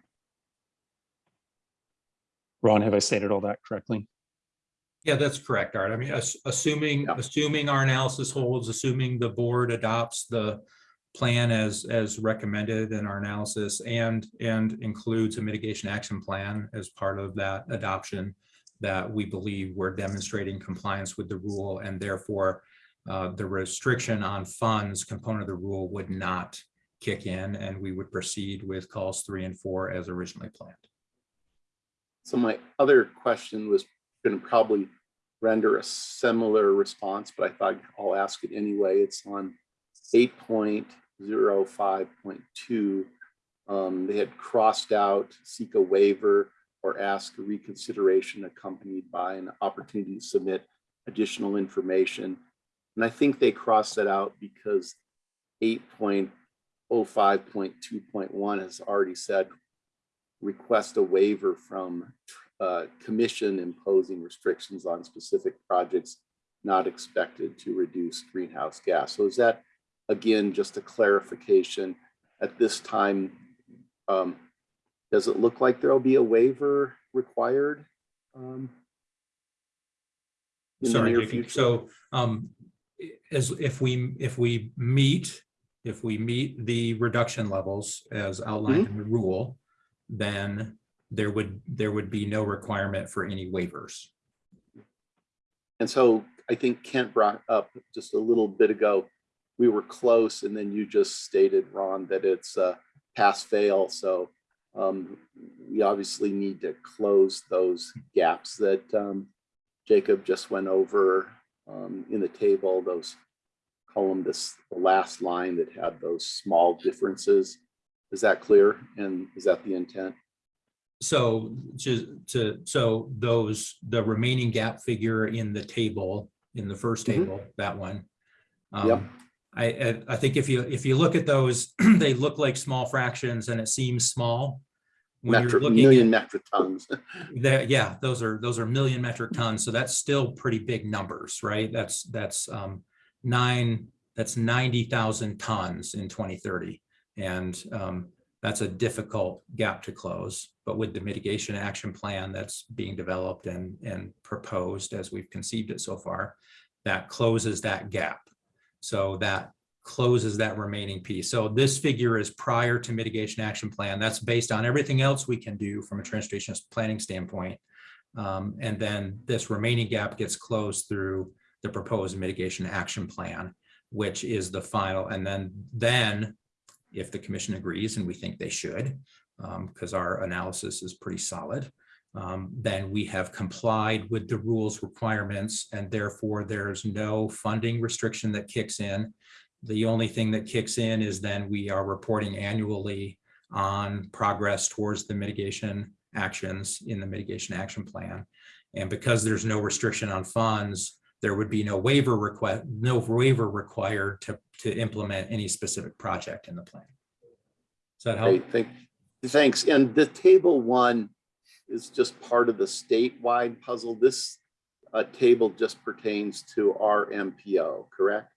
[SPEAKER 3] Ron, have I stated all that correctly?
[SPEAKER 8] Yeah, that's correct, Art. I mean, assuming,
[SPEAKER 11] Yeah.
[SPEAKER 8] assuming our analysis holds, assuming the board adopts the plan as, as recommended in our analysis and, and includes a mitigation action plan as part of that adoption, that we believe we're demonstrating compliance with the rule and therefore uh, the restriction on funds component of the rule would not kick in and we would proceed with calls three and four as originally planned.
[SPEAKER 11] So my other question was going to probably render a similar response, but I thought I'll ask it anyway. It's on eight point zero five point two. Um, they had crossed out seek a waiver or ask a reconsideration accompanied by an opportunity to submit additional information. And I think they crossed that out because eight point oh five point two point one has already said request a waiver from uh, commission imposing restrictions on specific projects not expected to reduce greenhouse gas. So is that, again, just a clarification at this time? Um, does it look like there'll be a waiver required? um, in the
[SPEAKER 8] Sorry,
[SPEAKER 11] near
[SPEAKER 8] Jakey.
[SPEAKER 11] future?
[SPEAKER 8] so um, as if we, if we meet, if we meet the reduction levels as outlined in the rule, then there would, there would be no requirement for any waivers.
[SPEAKER 11] And so I think Kent brought up just a little bit ago, we were close and then you just stated, Ron, that it's a pass fail. So um, we obviously need to close those gaps that um, Jacob just went over um, in the table, those column, this the last line that had those small differences. Is that clear? And is that the intent?
[SPEAKER 8] So to, to, so those, the remaining gap figure in the table, in the first
[SPEAKER 11] Mhm.
[SPEAKER 8] table, that one.
[SPEAKER 11] Yep.
[SPEAKER 8] um, I, I, I think if you, if you look at those, they look like small fractions and it seems small. When you're looking
[SPEAKER 11] million
[SPEAKER 8] at
[SPEAKER 11] metric tons.
[SPEAKER 8] yeah, those are, those are million metric tons. So that's still pretty big numbers, right? That's, that's um, nine, that's ninety thousand tons in twenty thirty. And um, that's a difficult gap to close. But with the mitigation action plan that's being developed and, and proposed as we've conceived it so far, that closes that gap. So that closes that remaining piece. So this figure is prior to mitigation action plan. That's based on everything else we can do from a transportation planning standpoint. Um, and then this remaining gap gets closed through the proposed mitigation action plan, which is the final. And then, then if the commission agrees, and we think they should, because our analysis is pretty solid, um, then we have complied with the rules requirements and therefore there's no funding restriction that kicks in. The only thing that kicks in is then we are reporting annually on progress towards the mitigation actions in the mitigation action plan. And because there's no restriction on funds, there would be no waiver request, no waiver required to, to implement any specific project in the plan. Does that help?
[SPEAKER 11] Great, thank, thanks. And the table one is just part of the statewide puzzle. This uh, table just pertains to our MPO, correct?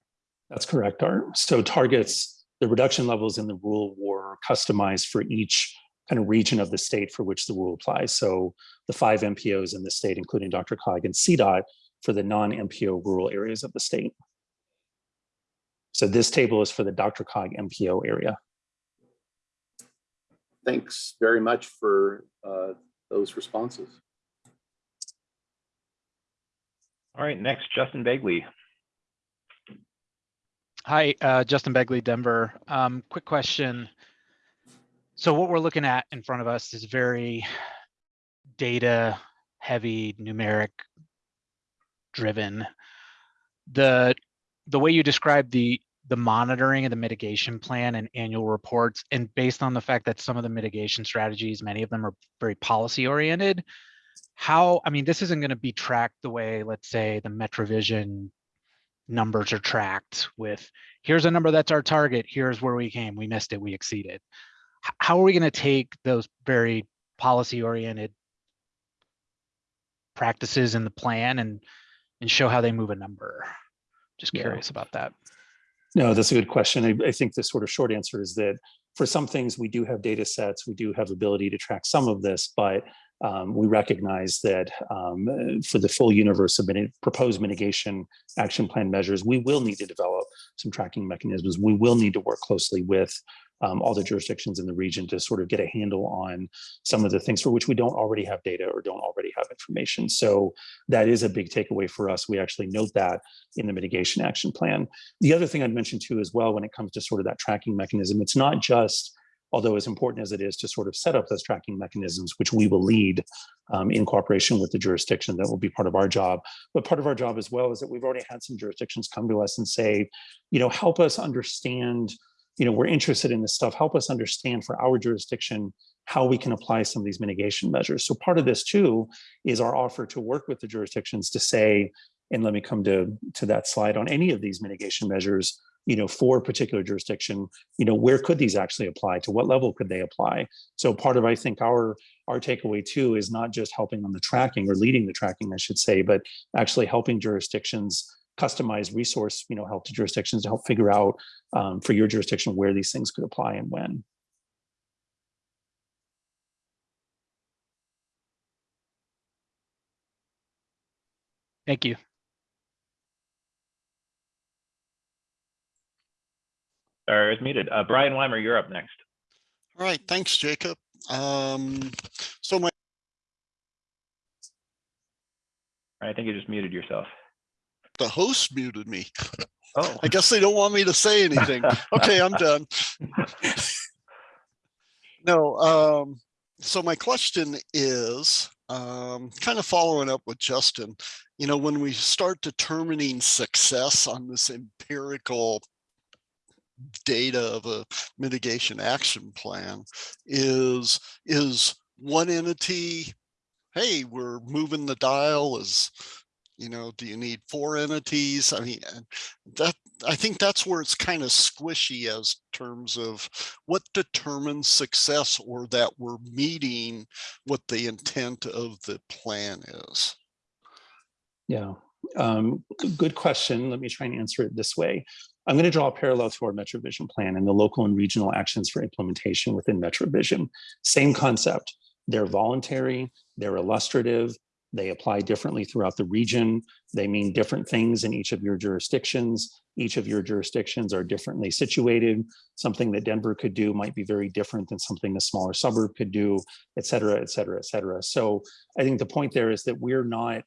[SPEAKER 3] That's correct, Art. So targets, the reduction levels in the rule were customized for each kind of region of the state for which the rule applies. So the five MPOs in the state, including Dr. Cog and CDOT for the non-MPO rural areas of the state. So this table is for the Dr. Cog MPO area.
[SPEAKER 11] Thanks very much for uh, those responses.
[SPEAKER 1] All right, next, Justin Begley.
[SPEAKER 12] Hi, uh, Justin Begley, Denver. Um, quick question. So what we're looking at in front of us is very data heavy, numeric driven. The, the way you describe the, the monitoring and the mitigation plan and annual reports, and based on the fact that some of the mitigation strategies, many of them are very policy oriented, how, I mean, this isn't going to be tracked the way, let's say, the MetroVision numbers are tracked with, here's a number that's our target, here's where we came, we missed it, we exceeded. How are we going to take those very policy oriented practices in the plan and, and show how they move a number? Just
[SPEAKER 3] Yeah.
[SPEAKER 12] curious about that.
[SPEAKER 3] No, that's a good question. I, I think the sort of short answer is that for some things, we do have data sets, we do have ability to track some of this, but um, we recognize that um, for the full universe of proposed mitigation action plan measures, we will need to develop some tracking mechanisms. We will need to work closely with um, all the jurisdictions in the region to sort of get a handle on some of the things for which we don't already have data or don't already have information. So that is a big takeaway for us. We actually note that in the mitigation action plan. The other thing I'd mention too as well, when it comes to sort of that tracking mechanism, it's not just, although as important as it is to sort of set up those tracking mechanisms, which we will lead um, in cooperation with the jurisdiction, that will be part of our job. But part of our job as well is that we've already had some jurisdictions come to us and say, you know, help us understand, you know, we're interested in this stuff, help us understand for our jurisdiction how we can apply some of these mitigation measures. So part of this too is our offer to work with the jurisdictions to say, and let me come to, to that slide on any of these mitigation measures, you know, for a particular jurisdiction, you know, where could these actually apply? To what level could they apply? So part of, I think, our our takeaway too is not just helping on the tracking or leading the tracking, I should say, but actually helping jurisdictions customize resource, you know, help to jurisdictions to help figure out um, for your jurisdiction where these things could apply and when.
[SPEAKER 12] Thank you.
[SPEAKER 1] Sorry, it's muted. Uh, Brian Weimer, you're up next.
[SPEAKER 13] All right, thanks, Jacob. Um, so my,
[SPEAKER 1] I think you just muted yourself.
[SPEAKER 13] The host muted me.
[SPEAKER 1] Oh.
[SPEAKER 13] I guess they don't want me to say anything. Okay, I'm done. No, um, so my question is, um, kind of following up with Justin, you know, when we start determining success on this empirical data of a mitigation action plan is, is one entity, hey, we're moving the dial is, you know, do you need four entities? I mean, that, I think that's where it's kind of squishy as terms of what determines success or that we're meeting what the intent of the plan is.
[SPEAKER 3] Yeah, um, good question. Let me try and answer it this way. I'm going to draw a parallel to our MetroVision plan and the local and regional actions for implementation within MetroVision. Same concept. They're voluntary, they're illustrative, they apply differently throughout the region. They mean different things in each of your jurisdictions. Each of your jurisdictions are differently situated. Something that Denver could do might be very different than something a smaller suburb could do, et cetera, et cetera, et cetera. So I think the point there is that we're not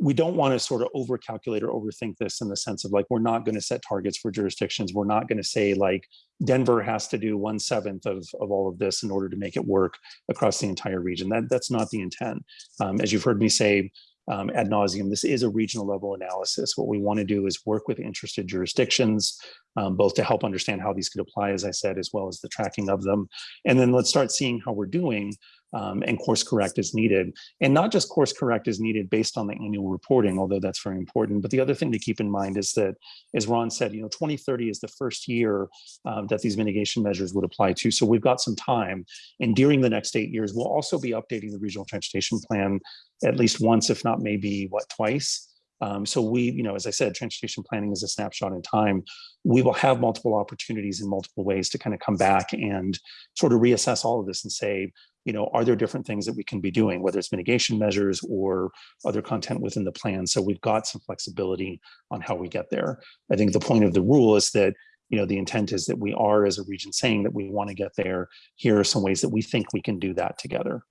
[SPEAKER 3] we don't want to sort of over calculate or overthink this in the sense of like, we're not going to set targets for jurisdictions. We're not going to say like Denver has to do one seventh of, of all of this in order to make it work across the entire region. That, that's not the intent. Um, as you've heard me say um, ad nauseum, this is a regional level analysis. What we want to do is work with interested jurisdictions, um, both to help understand how these could apply, as I said, as well as the tracking of them. And then let's start seeing how we're doing um, and course correct as needed. And not just course correct as needed based on the annual reporting, although that's very important. But the other thing to keep in mind is that, as Ron said, you know, 2030 is the first year um, that these mitigation measures would apply to. So we've got some time. And during the next eight years, we'll also be updating the regional transportation plan at least once, if not maybe what, twice. Um, so we, you know, as I said, transportation planning is a snapshot in time. We will have multiple opportunities in multiple ways to kind of come back and sort of reassess all of this and say, you know, are there different things that we can be doing, whether it's mitigation measures or other content within the plan? So we've got some flexibility on how we get there. I think the point of the rule is that, you know, the intent is that we are as a region saying that we want to get there. Here are some ways that we think we can do that together.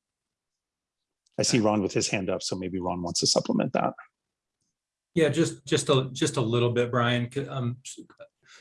[SPEAKER 3] I see Ron with his hand up, so maybe Ron wants to supplement that.
[SPEAKER 8] Yeah, just, just a, just a little bit, Brian. Um,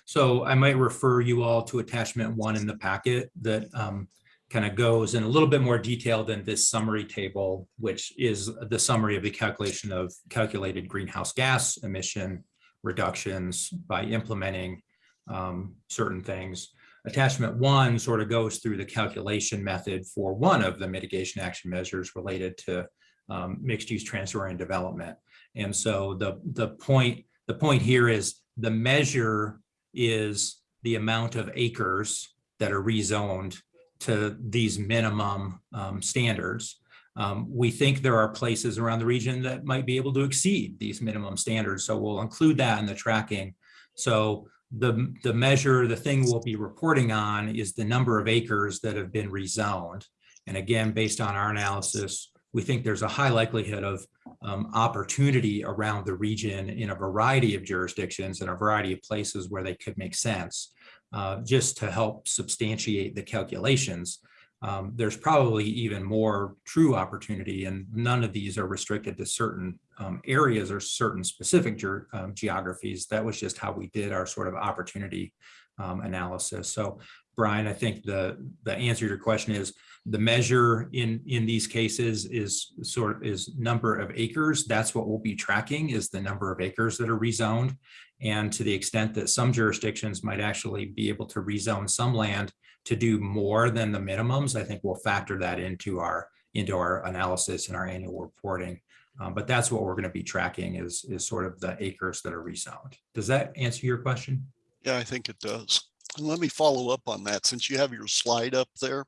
[SPEAKER 8] so I might refer you all to attachment one in the packet that um, kind of goes in a little bit more detail than this summary table, which is the summary of the calculation of calculated greenhouse gas emission reductions by implementing um, certain things. Attachment one sort of goes through the calculation method for one of the mitigation action measures related to um, mixed use transfer and development. And so the, the point, the point here is the measure is the amount of acres that are rezoned to these minimum um, standards. Um, we think there are places around the region that might be able to exceed these minimum standards. So we'll include that in the tracking. So the, the measure, the thing we'll be reporting on is the number of acres that have been rezoned. And again, based on our analysis, we think there's a high likelihood of um, opportunity around the region in a variety of jurisdictions and a variety of places where they could make sense. Uh, just to help substantiate the calculations, um, there's probably even more true opportunity and none of these are restricted to certain um, areas or certain specific ge um, geographies. That was just how we did our sort of opportunity um, analysis. So Brian, I think the, the answer to your question is the measure in, in these cases is sort of is number of acres. That's what we'll be tracking is the number of acres that are rezoned. And to the extent that some jurisdictions might actually be able to rezone some land to do more than the minimums, I think we'll factor that into our into our analysis and our annual reporting. Um, but that's what we're going to be tracking is, is sort of the acres that are rezoned. Does that answer your question?
[SPEAKER 13] Yeah, I think it does. Let me follow up on that since you have your slide up there.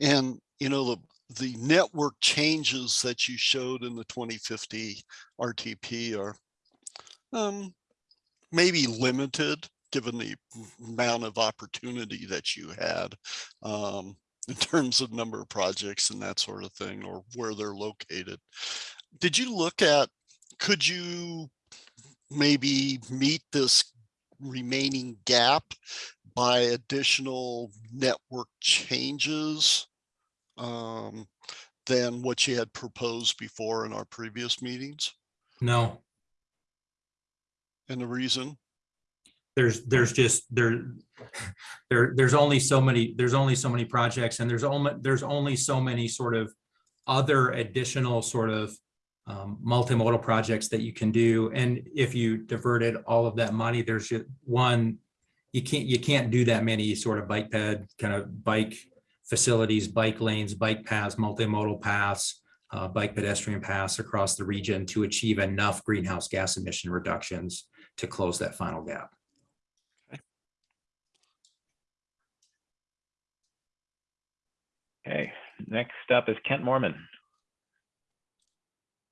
[SPEAKER 13] And, you know, the, the network changes that you showed in the 2050 RTP are um, maybe limited given the amount of opportunity that you had um, in terms of number of projects and that sort of thing or where they're located. Did you look at, could you maybe meet this remaining gap by additional network changes um, than what you had proposed before in our previous meetings?
[SPEAKER 8] No,
[SPEAKER 13] And the reason?
[SPEAKER 8] there's there's just there there there's only so many there's only so many projects and there's only there's only so many sort of other additional sort of um, multimodal projects that you can do and if you diverted all of that money there's just one you can't you can't do that many sort of bike ped kind of bike facilities bike lanes bike paths multimodal paths uh, bike pedestrian paths across the region to achieve enough greenhouse gas emission reductions to close that final gap
[SPEAKER 1] Okay, next up is Kent Moorman.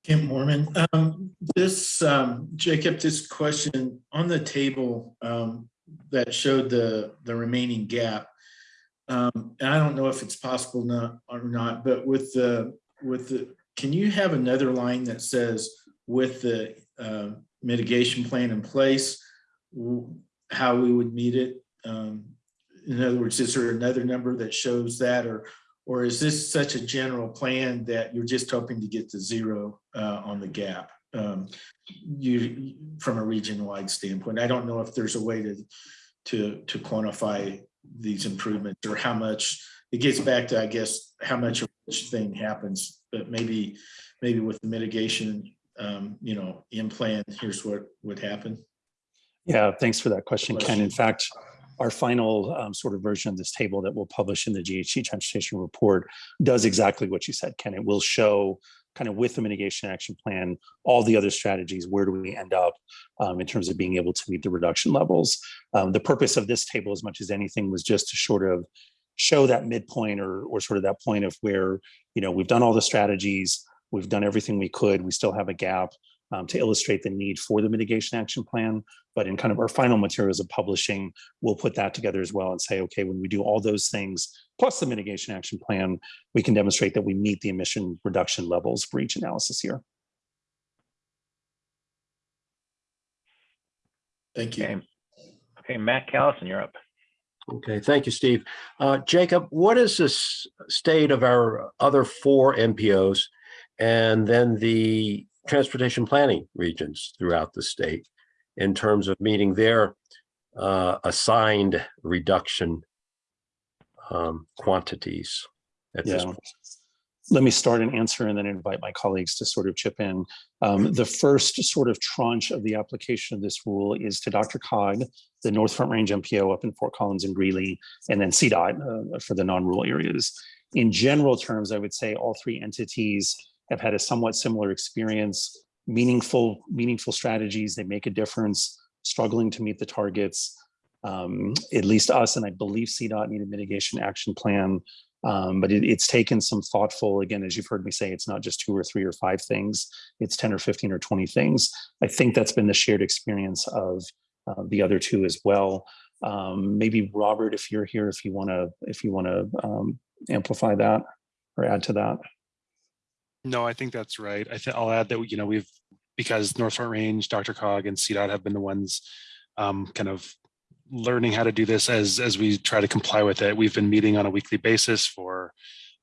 [SPEAKER 10] Kent Moorman, um, this, um, Jacob, this question on the table, um, that showed the, the remaining gap. Um, and I don't know if it's possible not, or not, but with the, with the, can you have another line that says with the, uh, mitigation plan in place, how we would meet it? Um, in other words, is there another number that shows that or, or is this such a general plan that you're just hoping to get to zero uh, on the gap? Um, you, from a region-wide standpoint. I don't know if there's a way to, to, to quantify these improvements or how much, it gets back to, I guess, how much of each thing happens, but maybe, maybe with the mitigation, um, you know, in plan, here's what would happen.
[SPEAKER 3] Yeah, thanks for that question, Ken. In fact, our final um, sort of version of this table that we'll publish in the GHG transportation report does exactly what you said, Ken. It will show kind of with the mitigation action plan, all the other strategies, where do we end up um, in terms of being able to meet the reduction levels. Um, the purpose of this table as much as anything was just to sort of show that midpoint or, or sort of that point of where, you know, we've done all the strategies, we've done everything we could, we still have a gap um, to illustrate the need for the mitigation action plan. But in kind of our final materials of publishing, we'll put that together as well and say, okay, when we do all those things, plus the mitigation action plan, we can demonstrate that we meet the emission reduction levels for each analysis here.
[SPEAKER 10] Thank you.
[SPEAKER 1] Okay, okay, Mac Callison, you're up.
[SPEAKER 5] Okay, thank you, Steve. Uh, Jacob, what is the state of our other four MPOs and then the transportation planning regions throughout the state in terms of meeting their uh, assigned reduction um, quantities at this
[SPEAKER 3] Yeah.
[SPEAKER 5] point?
[SPEAKER 3] Let me start an answer and then invite my colleagues to sort of chip in. Um, the first sort of tranche of the application of this rule is to Dr. Cog, the North Front Range MPO up in Fort Collins and Greeley, and then CDOT uh, for the non-rural areas. In general terms, I would say all three entities have had a somewhat similar experience, meaningful, meaningful strategies. They make a difference, struggling to meet the targets. Um, at least us, and I believe CDOT need a mitigation action plan. Um, but it, it's taken some thoughtful, again, as you've heard me say, it's not just two or three or five things, it's 10 or 15 or 20 things. I think that's been the shared experience of uh, the other two as well. Um, maybe Robert, if you're here, if you want to, if you want to um, amplify that or add to that.
[SPEAKER 14] No, I think that's right. I think I'll add that, you know, we've, because North Front Range, Dr. Cog and CDOT have been the ones um, kind of learning how to do this as, as we try to comply with it. We've been meeting on a weekly basis for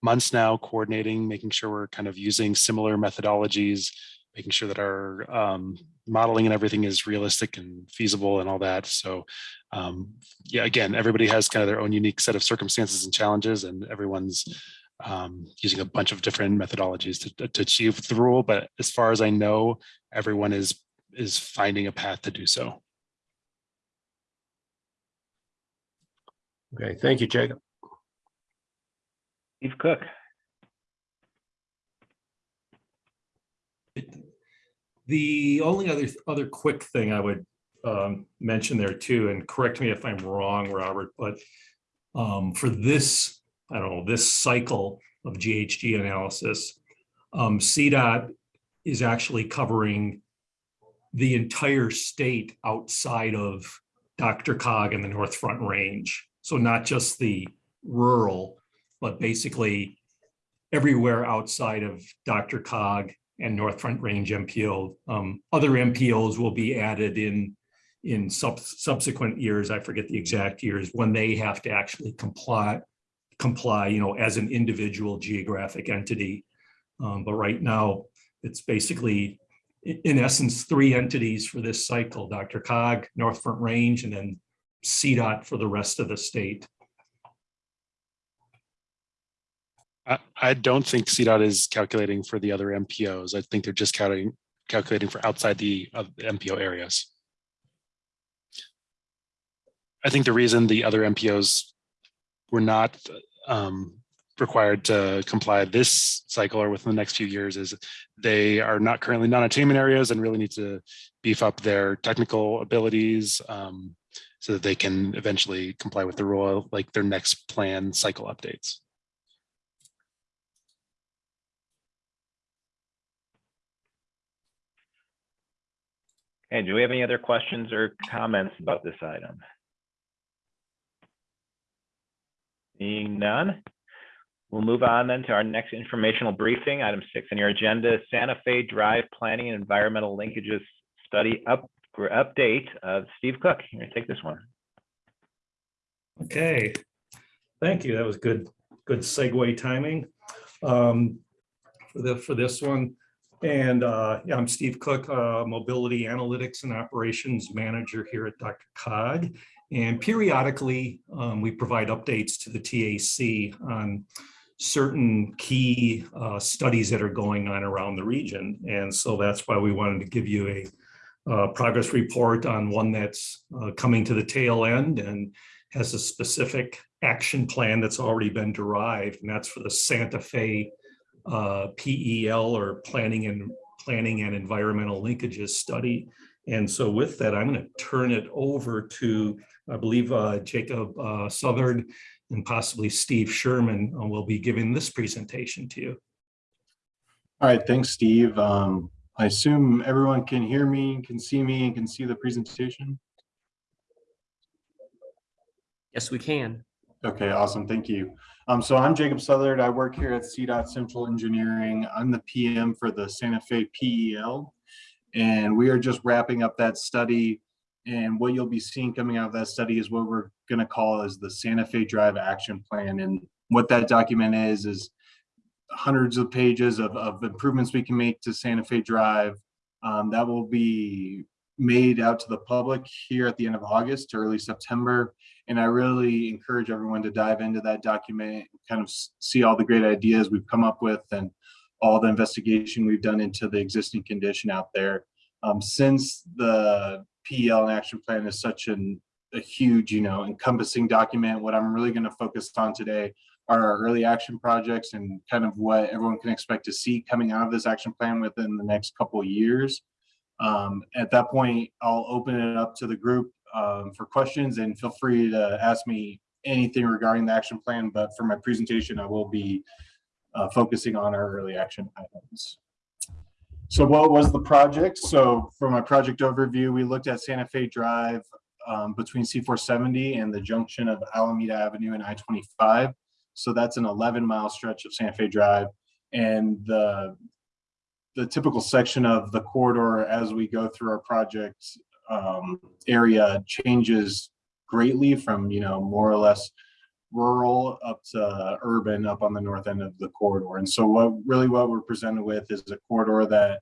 [SPEAKER 14] months now, coordinating, making sure we're kind of using similar methodologies, making sure that our um, modeling and everything is realistic and feasible and all that. So um, yeah, again, everybody has kind of their own unique set of circumstances and challenges and everyone's um, using a bunch of different methodologies to, to achieve the rule. But as far as I know, everyone is is finding a path to do so.
[SPEAKER 5] Okay, thank you, Jacob.
[SPEAKER 1] Steve Cook.
[SPEAKER 15] The only other, other quick thing I would um, mention there too, and correct me if I'm wrong, Robert, but um, for this, I don't know, this cycle of GHG analysis, um, CDOT is actually covering the entire state outside of Dr. Cog and the North Front Range. So not just the rural, but basically everywhere outside of Dr. Cog and North Front Range MPO. Um, other MPOs will be added in in sub subsequent years. I forget the exact years when they have to actually comply comply, you know, as an individual geographic entity. Um, but right now, it's basically, in essence, three entities for this cycle, Dr. Cog, North Front Range, and then CDOT for the rest of the state.
[SPEAKER 14] I, I don't think CDOT is calculating for the other MPOs. I think they're just calculating calculating for outside the of the MPO areas. I think the reason the other MPOs were not um, required to comply this cycle or within the next few years is they are not currently non-attainment areas and really need to beef up their technical abilities um, so that they can eventually comply with the rule like their next plan cycle updates.
[SPEAKER 1] Okay, do we have any other questions or comments about this item? Seeing none, we'll move on then to our next informational briefing, item six on your agenda, Santa Fe Drive Planning and Environmental Linkages Study up, for update of Steve Cook. You're gonna take this one.
[SPEAKER 15] Okay, thank you. That was good, good segue timing. Um, For the, for this one, And uh, yeah, I'm Steve Cook, uh, Mobility Analytics and Operations Manager here at Dr. Cog. And periodically, um, we provide updates to the TAC on certain key uh, studies that are going on around the region. And so that's why we wanted to give you a uh, progress report on one that's uh, coming to the tail end and has a specific action plan that's already been derived, and that's for the Santa Fe uh, PEL or Planning and Planning and Environmental Linkages Study. And so with that, I'm going to turn it over to, I believe, uh, Jacob uh, Southard and possibly Steve Sherman uh, will be giving this presentation to you.
[SPEAKER 16] All right, thanks, Steve. Um, I assume everyone can hear me, can see me, and can see the presentation.
[SPEAKER 2] Yes, we can.
[SPEAKER 16] Okay, awesome. Thank you. Um, so I'm Jacob Southard. I work here at CDOT Central Engineering. I'm the PM for the Santa Fe PEL. And we are just wrapping up that study. And what you'll be seeing coming out of that study is what we're going to call as the Santa Fe Drive Action Plan. And what that document is, is hundreds of pages of, of improvements we can make to Santa Fe Drive. Um, that will be made out to the public here at the end of August to early September. And I really encourage everyone to dive into that document, kind of see all the great ideas we've come up with and all the investigation we've done into the existing condition out there. Um, since the PEL and action plan is such an, a huge, you know, encompassing document, what I'm really going to focus on today are our early action projects and kind of what everyone can expect to see coming out of this action plan within the next couple of years. Um, at that point, I'll open it up to the group um, for questions and feel free to ask me anything regarding the action plan. But for my presentation, I will be uh, focusing on our early action items. So what was the project? So for my project overview, we looked at Santa Fe Drive um, between C470 and the junction of Alameda Avenue and I-25. So that's an 11 mile stretch of Santa Fe Drive. And the the typical section of the corridor as we go through our project um, area changes greatly from, you know, more or less rural up to urban up on the north end of the corridor. And so what really what we're presented with is a corridor that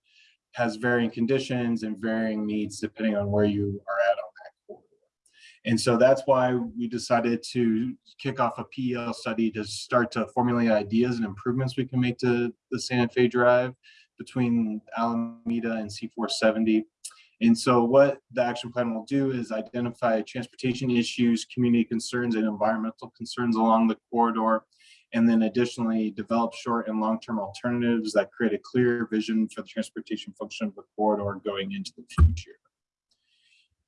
[SPEAKER 16] has varying conditions and varying needs depending on where you are at on that corridor. And so that's why we decided to kick off a PEL study to start to formulate ideas and improvements we can make to the Santa Fe Drive between Alameda and C470. And so what the action plan will do is identify transportation issues, community concerns, and environmental concerns along the corridor, and then additionally develop short and long-term alternatives that create a clear vision for the transportation function of the corridor going into the future.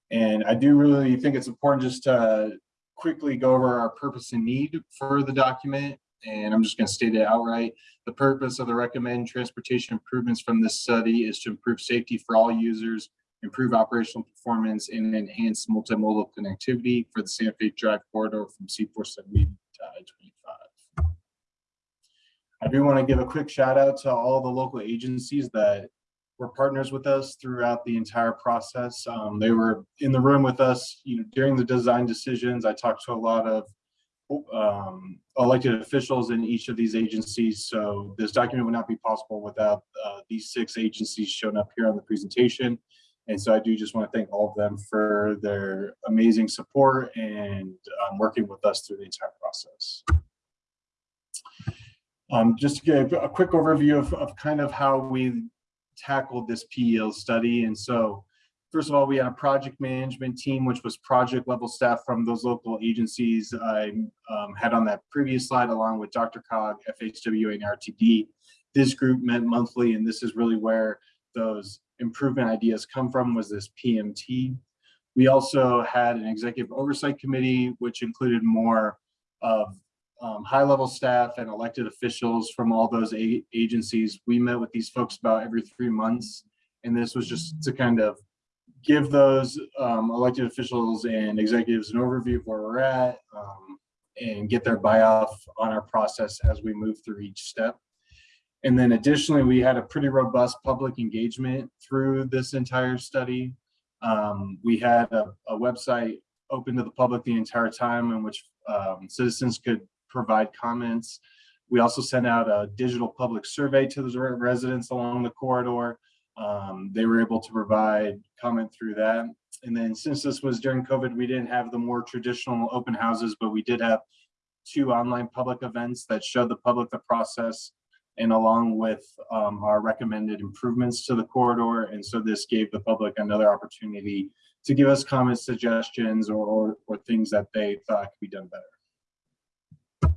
[SPEAKER 16] And I do really think it's important just to quickly go over our purpose and need for the document and I'm just going to state it outright. The purpose of the recommended transportation improvements from this study is to improve safety for all users, improve operational performance, and enhance multimodal connectivity for the Santa Fe Drive corridor from C470 to I-25. I do want to give a quick shout out to all the local agencies that were partners with us throughout the entire process. Um, they were in the room with us, you know, during the design decisions. I talked to a lot of um, elected officials in each of these agencies. So this document would not be possible without uh, these six agencies shown up here on the presentation. And so I do just want to thank all of them for their amazing support and um, working with us through the entire process. Um, just to give a quick overview of, of kind of how we tackled this PEL study. And so First of all, we had a project management team, which was project level staff from those local agencies I um, had on that previous slide, along with Dr. Cog, FHWA, and RTD. This group met monthly, and this is really where those improvement ideas come from, was this PMT. We also had an executive oversight committee, which included more of um, high level staff and elected officials from all those agencies. We met with these folks about every three months, and this was just to kind of give those um, elected officials and executives an overview of where we're at um, and get their buy-off on our process as we move through each step. And then additionally, we had a pretty robust public engagement through this entire study. Um, we had a, a, website open to the public the entire time in which um, citizens could provide comments We also sent out a digital public survey to the residents along the corridor. Um, they were able to provide comment through that. And then since this was during COVID, we didn't have the more traditional open houses, but we did have two online public events that showed the public the process and along with um, our recommended improvements to the corridor. And so this gave the public another opportunity to give us comments, suggestions, or, or, or things that they thought could be done better.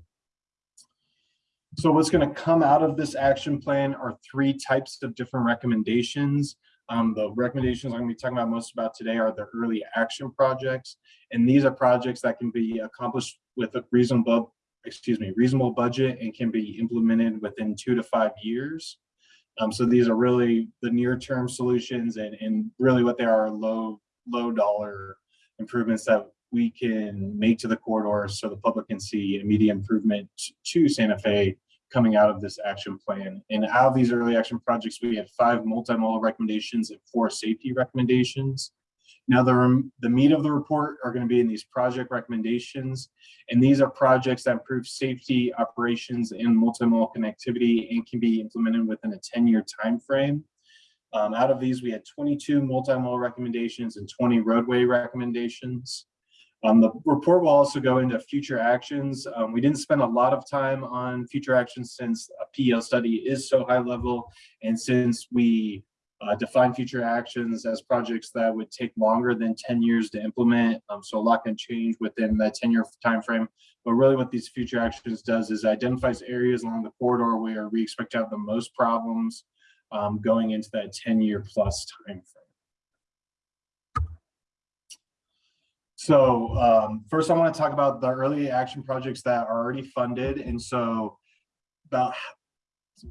[SPEAKER 16] So what's going to come out of this action plan are three types of different recommendations. Um, the recommendations I'm going to be talking about most about today are the early action projects. And these are projects that can be accomplished with a reasonable, excuse me, reasonable budget and can be implemented within two to five years. Um, so these are really the near term solutions and, and really what they are low, low dollar improvements that we can make to the corridor so the public can see immediate improvement to Santa Fe coming out of this action plan. And out of these early action projects, we had five multimodal recommendations and four safety recommendations. Now, the, the meat of the report are going to be in these project recommendations. And these are projects that improve safety, operations, and multimodal connectivity and can be implemented within a 10-year time frame. Um, out of these, we had 22 multimodal recommendations and 20 roadway recommendations. Um, the report will also go into future actions. Um, we didn't spend a lot of time on future actions since a PEL study is so high level. And since we uh, define future actions as projects that would take longer than 10 years to implement. Um, so a lot can change within that 10 year time frame. But really what these future actions does is identifies areas along the corridor where we expect to have the most problems um, going into that 10 year plus time frame. So um, first I want to talk about the early action projects that are already funded. And so about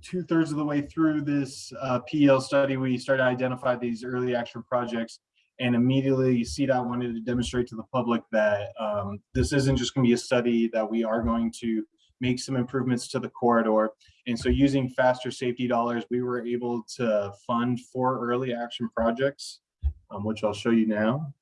[SPEAKER 16] two thirds of the way through this uh, PEL study, we started to identify these early action projects and immediately CDOT wanted to demonstrate to the public that um, this isn't just gonna be a study that we are going to make some improvements to the corridor. And so using FASTER safety dollars, we were able to fund four early action projects, um, which I'll show you now.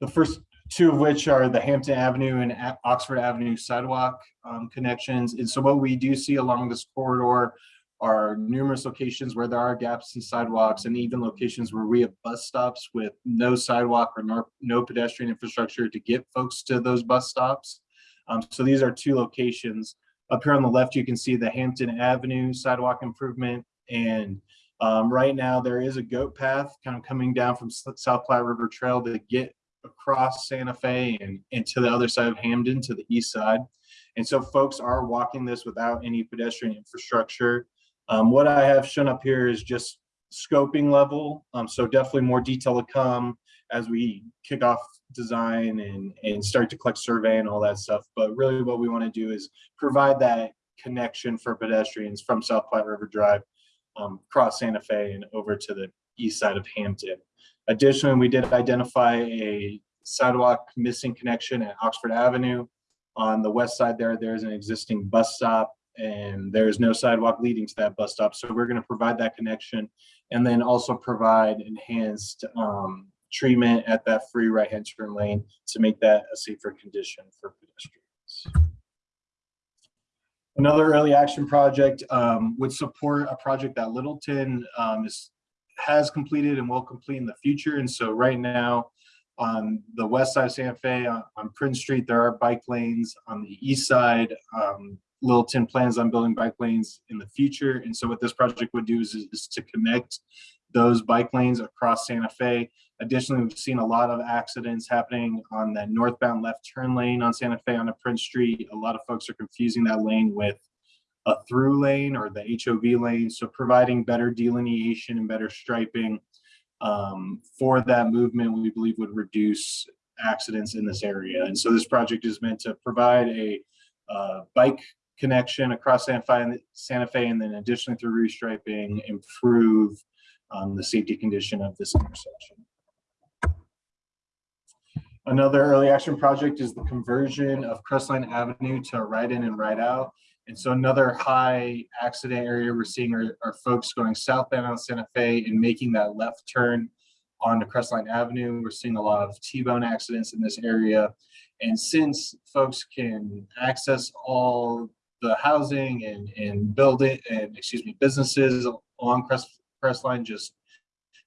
[SPEAKER 16] The first two of which are the Hampden Avenue and Oxford Avenue sidewalk um, connections. And so what we do see along this corridor are numerous locations where there are gaps in sidewalks and even locations where we have bus stops with no sidewalk or no, no pedestrian infrastructure to get folks to those bus stops. Um, so these are two locations. Up here on the left, you can see the Hampden Avenue sidewalk improvement. And um, right now there is a goat path kind of coming down from South Platte River Trail to get across Santa Fe and, and to the other side of Hampden to the east side. And so folks are walking this without any pedestrian infrastructure. Um, what I have shown up here is just scoping level. Um, so definitely more detail to come as we kick off design and, and start to collect survey and all that stuff. But really what we want to do is provide that connection for pedestrians from South Platte River Drive um, across Santa Fe and over to the east side of Hampden. Additionally, we did identify a sidewalk missing connection at Oxford Avenue. On the west side there, there's an existing bus stop and there's no sidewalk leading to that bus stop. So we're going to provide that connection and then also provide enhanced um, treatment at that free right-hand turn lane to make that a safer condition for pedestrians. Another early action project um, would support a project that Littleton um, is has completed and will complete in the future. And so right now, on the west side of Santa Fe, on, on Prince Street, there are bike lanes. On the east side, um, Littleton plans on building bike lanes in the future. And so what this project would do is, is to connect those bike lanes across Santa Fe. Additionally, we've seen a lot of accidents happening on that northbound left turn lane on Santa Fe on a Prince Street. A lot of folks are confusing that lane with a through lane or the HOV lane. So providing better delineation and better striping um, for that movement, we believe would reduce accidents in this area. And so this project is meant to provide a uh, bike connection across Santa Fe, and then additionally through restriping, improve um, the safety condition of this intersection. Another early action project is the conversion of Crestline Avenue to right in and right out. And so another high accident area we're seeing are, are folks going southbound on Santa Fe and making that left turn onto Crestline Avenue. We're seeing a lot of T-bone accidents in this area. And since folks can access all the housing and, and building and, excuse me, businesses along Crest, Crestline just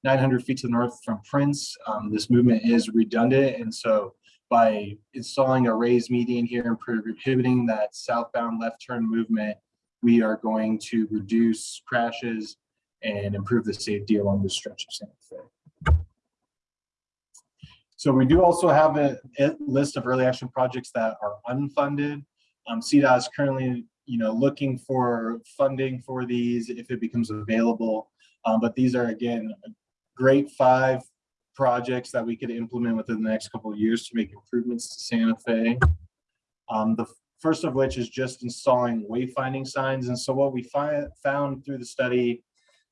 [SPEAKER 16] 900 feet to the north from Prince, um, this movement is redundant. And so by installing a raised median here and prohibiting that southbound left turn movement, we are going to reduce crashes and improve the safety along the stretch of Santa Fe. So we do also have a, a list of early action projects that are unfunded. Um, CDOT is currently, you know, looking for funding for these if it becomes available. Um, but these are again, great five projects that we could implement within the next couple of years to make improvements to Santa Fe. Um, the first of which is just installing wayfinding signs. And so what we found through the study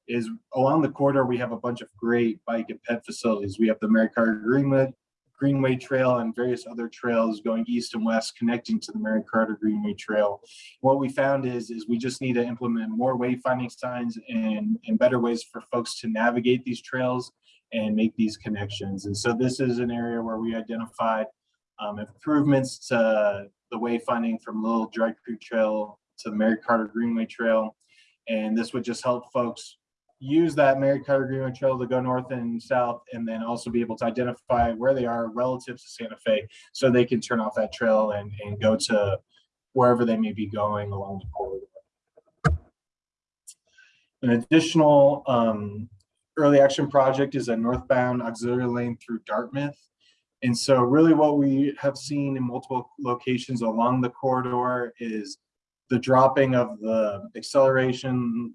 [SPEAKER 16] is along the corridor, we have a bunch of great bike and pet facilities. We have the Mary Carter Greenway, Greenway Trail and various other trails going east and west connecting to the Mary Carter Greenway Trail. What we found is, is we just need to implement more wayfinding signs and, and better ways for folks to navigate these trails and make these connections. And so this is an area where we identified um, improvements to the wayfinding from Little Dry Creek Trail to the Mary Carter Greenway Trail. And this would just help folks use that Mary Carter Greenway Trail to go north and south, and then also be able to identify where they are relative to Santa Fe, so they can turn off that trail and, and go to wherever they may be going along the corridor. An additional um, early action project is a northbound auxiliary lane through Dartmouth. And so really what we have seen in multiple locations along the corridor is the dropping of the acceleration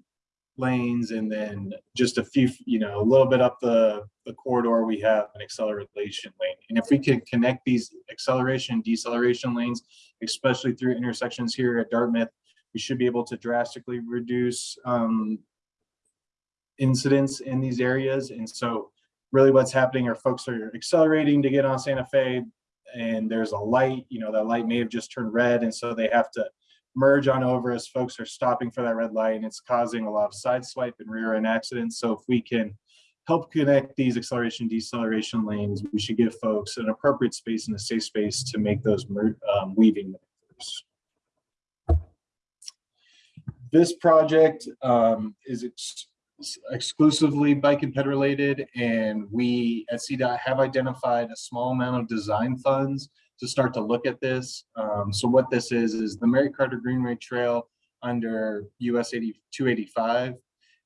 [SPEAKER 16] lanes and then just a few, you know, a little bit up the, the corridor, we have an acceleration lane. And if we can connect these acceleration deceleration lanes, especially through intersections here at Dartmouth, we should be able to drastically reduce um, incidents in these areas. And so really what's happening are folks are accelerating to get on Santa Fe and there's a light, you know, that light may have just turned red. And so they have to merge on over as folks are stopping for that red light and it's causing a lot of side swipe and rear end accidents. So if we can help connect these acceleration deceleration lanes, we should give folks an appropriate space and a safe space to make those um, weaving maneuvers. This project um, is exclusively bike and ped related and we at CDOT have identified a small amount of design funds to start to look at this. Um, so what this is, is the Mary Carter Greenway Trail under US 80, 285.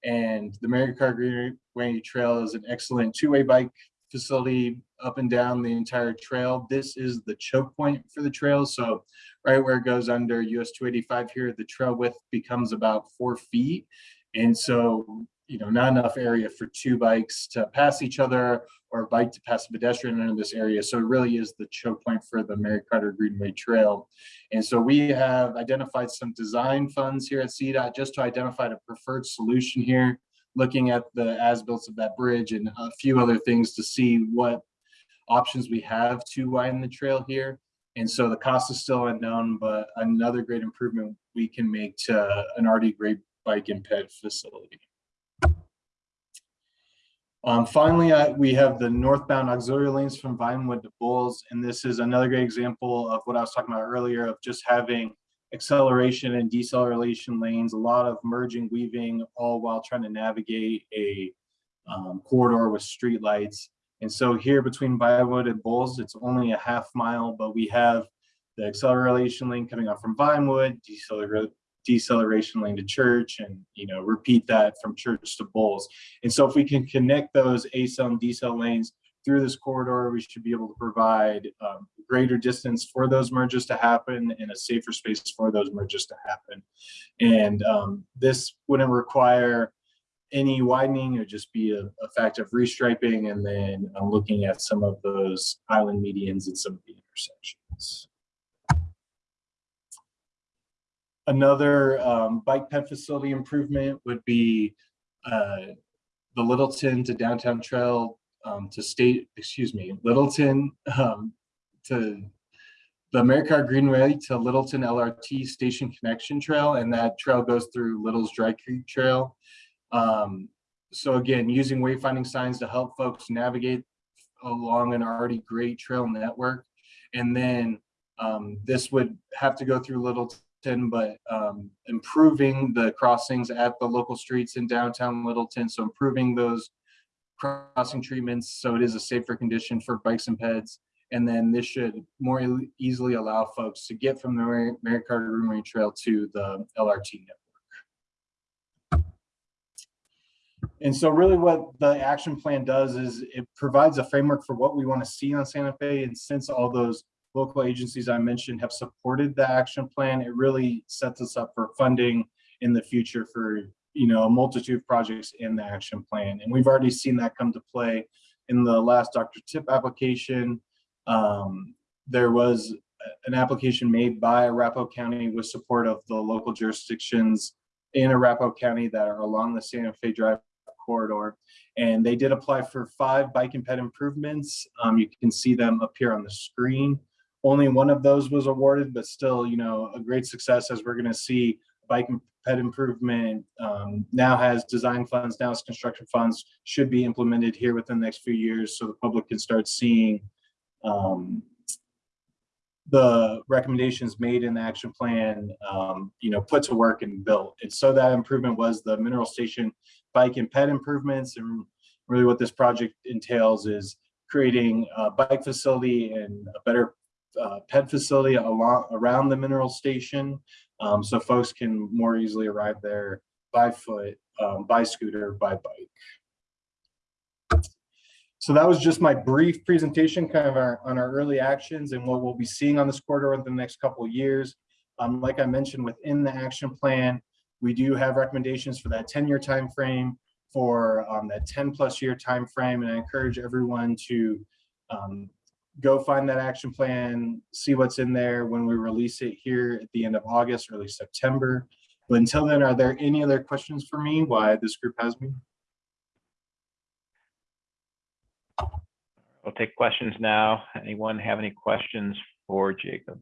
[SPEAKER 16] And the Mary Carter Greenway Trail is an excellent two-way bike facility up and down the entire trail. This is the choke point for the trail. So right where it goes under US 285 here, the trail width becomes about four feet. And so, you know, not enough area for two bikes to pass each other or a bike to pass a pedestrian in this area. So it really is the choke point for the Mary Carter Greenway Trail. And so we have identified some design funds here at CDOT just to identify a preferred solution here, looking at the as-built of that bridge and a few other things to see what options we have to widen the trail here. And so the cost is still unknown, but another great improvement we can make to an already great bike and ped facility. Um, finally, we have the northbound auxiliary lanes from Vinewood to Bowles, and this is another great example of what I was talking about earlier of just having acceleration and deceleration lanes, a lot of merging, weaving, all while trying to navigate a um, corridor with street lights. And so here between Vinewood and Bowles, it's only a half mile, but we have the acceleration lane coming up from Vinewood, deceler deceleration lane to church and you know repeat that from church to Bowles. And so if we can connect those acel and decel lanes through this corridor we should be able to provide um, greater distance for those merges to happen and a safer space for those merges to happen. And um, this wouldn't require any widening. It would just be a, a fact of restriping and then uh, looking at some of those island medians and some of the intersections Another um, bike ped facility improvement would be uh, the Littleton to downtown trail um, to state, excuse me, Littleton um, to the Mary Carter Greenway to Littleton LRT station connection trail. And that trail goes through Little's Dry Creek Trail. Um, so again, using wayfinding signs to help folks navigate along an already great trail network. And then um, this would have to go through Littleton, but um, improving the crossings at the local streets in downtown Littleton. So improving those crossing treatments so it is a safer condition for bikes and peds. And then this should more easily allow folks to get from the Mary Mary Carter Marine Trail to the LRT network. And so really what the action plan does is it provides a framework for what we want to see on Santa Fe. And since all those local agencies I mentioned have supported the action plan, it really sets us up for funding in the future for, you know, a multitude of projects in the action plan. And we've already seen that come to play in the last Dr. Tip application. Um, there was an application made by Arapahoe County with support of the local jurisdictions in Arapahoe County that are along the Santa Fe Drive corridor. And they did apply for five bike and ped improvements. Um, you can see them appear on the screen. Only one of those was awarded, but still, you know, a great success as we're gonna see bike and pet improvement um, now has design funds, now has construction funds, should be implemented here within the next few years so the public can start seeing um, the recommendations made in the action plan, um, you know, put to work and built. And so that improvement was the mineral station bike and pet improvements. And really what this project entails is creating a bike facility and a better uh, ped facility along around the mineral station. Um, so folks can more easily arrive there by foot, um, by scooter, by bike. So that was just my brief presentation kind of our, on our early actions and what we'll be seeing on this corridor in the next couple of years. Um, like I mentioned, within the action plan, we do have recommendations for that 10-year time frame, for um, that 10 plus year time frame, and I encourage everyone to um, go find that action plan, see what's in there when we release it here at the end of August, early September. But until then, are there any other questions for me? Why this group has me?
[SPEAKER 1] We'll take questions now. Anyone have any questions for Jacob?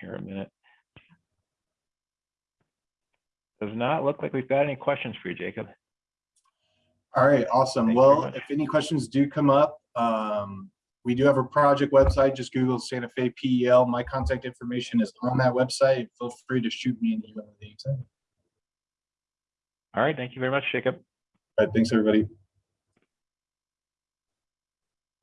[SPEAKER 1] Here a minute. Does not look like we've got any questions for you, Jacob.
[SPEAKER 16] All right, awesome. Well, if any questions do come up, um, we do have a project website. Just Google Santa Fe PEL. My contact information is on that website. Feel free to shoot me an email at any time.
[SPEAKER 1] All right, thank you very much, Jacob.
[SPEAKER 16] All right, thanks, everybody.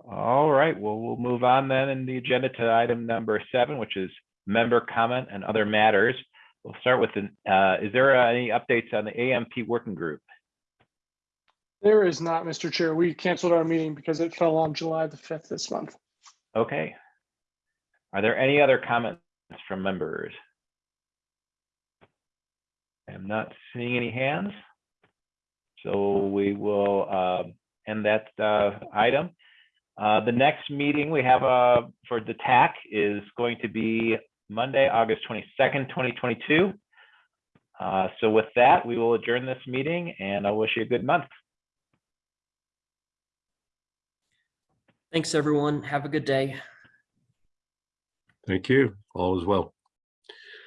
[SPEAKER 1] All right, well, we'll move on then in the agenda to item number seven, which is member comment and other matters. We'll start with, the, uh, is there any updates on the AMP working group?
[SPEAKER 17] There is not, Mr. Chair. We canceled our meeting because it fell on July the 5th this month.
[SPEAKER 1] Okay. Are there any other comments from members? I'm not seeing any hands. So we will uh, end that uh, item. Uh, The next meeting we have uh, for the TAC is going to be Monday, August 22nd, 2022. Uh, So with that, we will adjourn this meeting and I wish you a good month.
[SPEAKER 2] Thanks, everyone. Have a good day.
[SPEAKER 5] Thank you. All is well.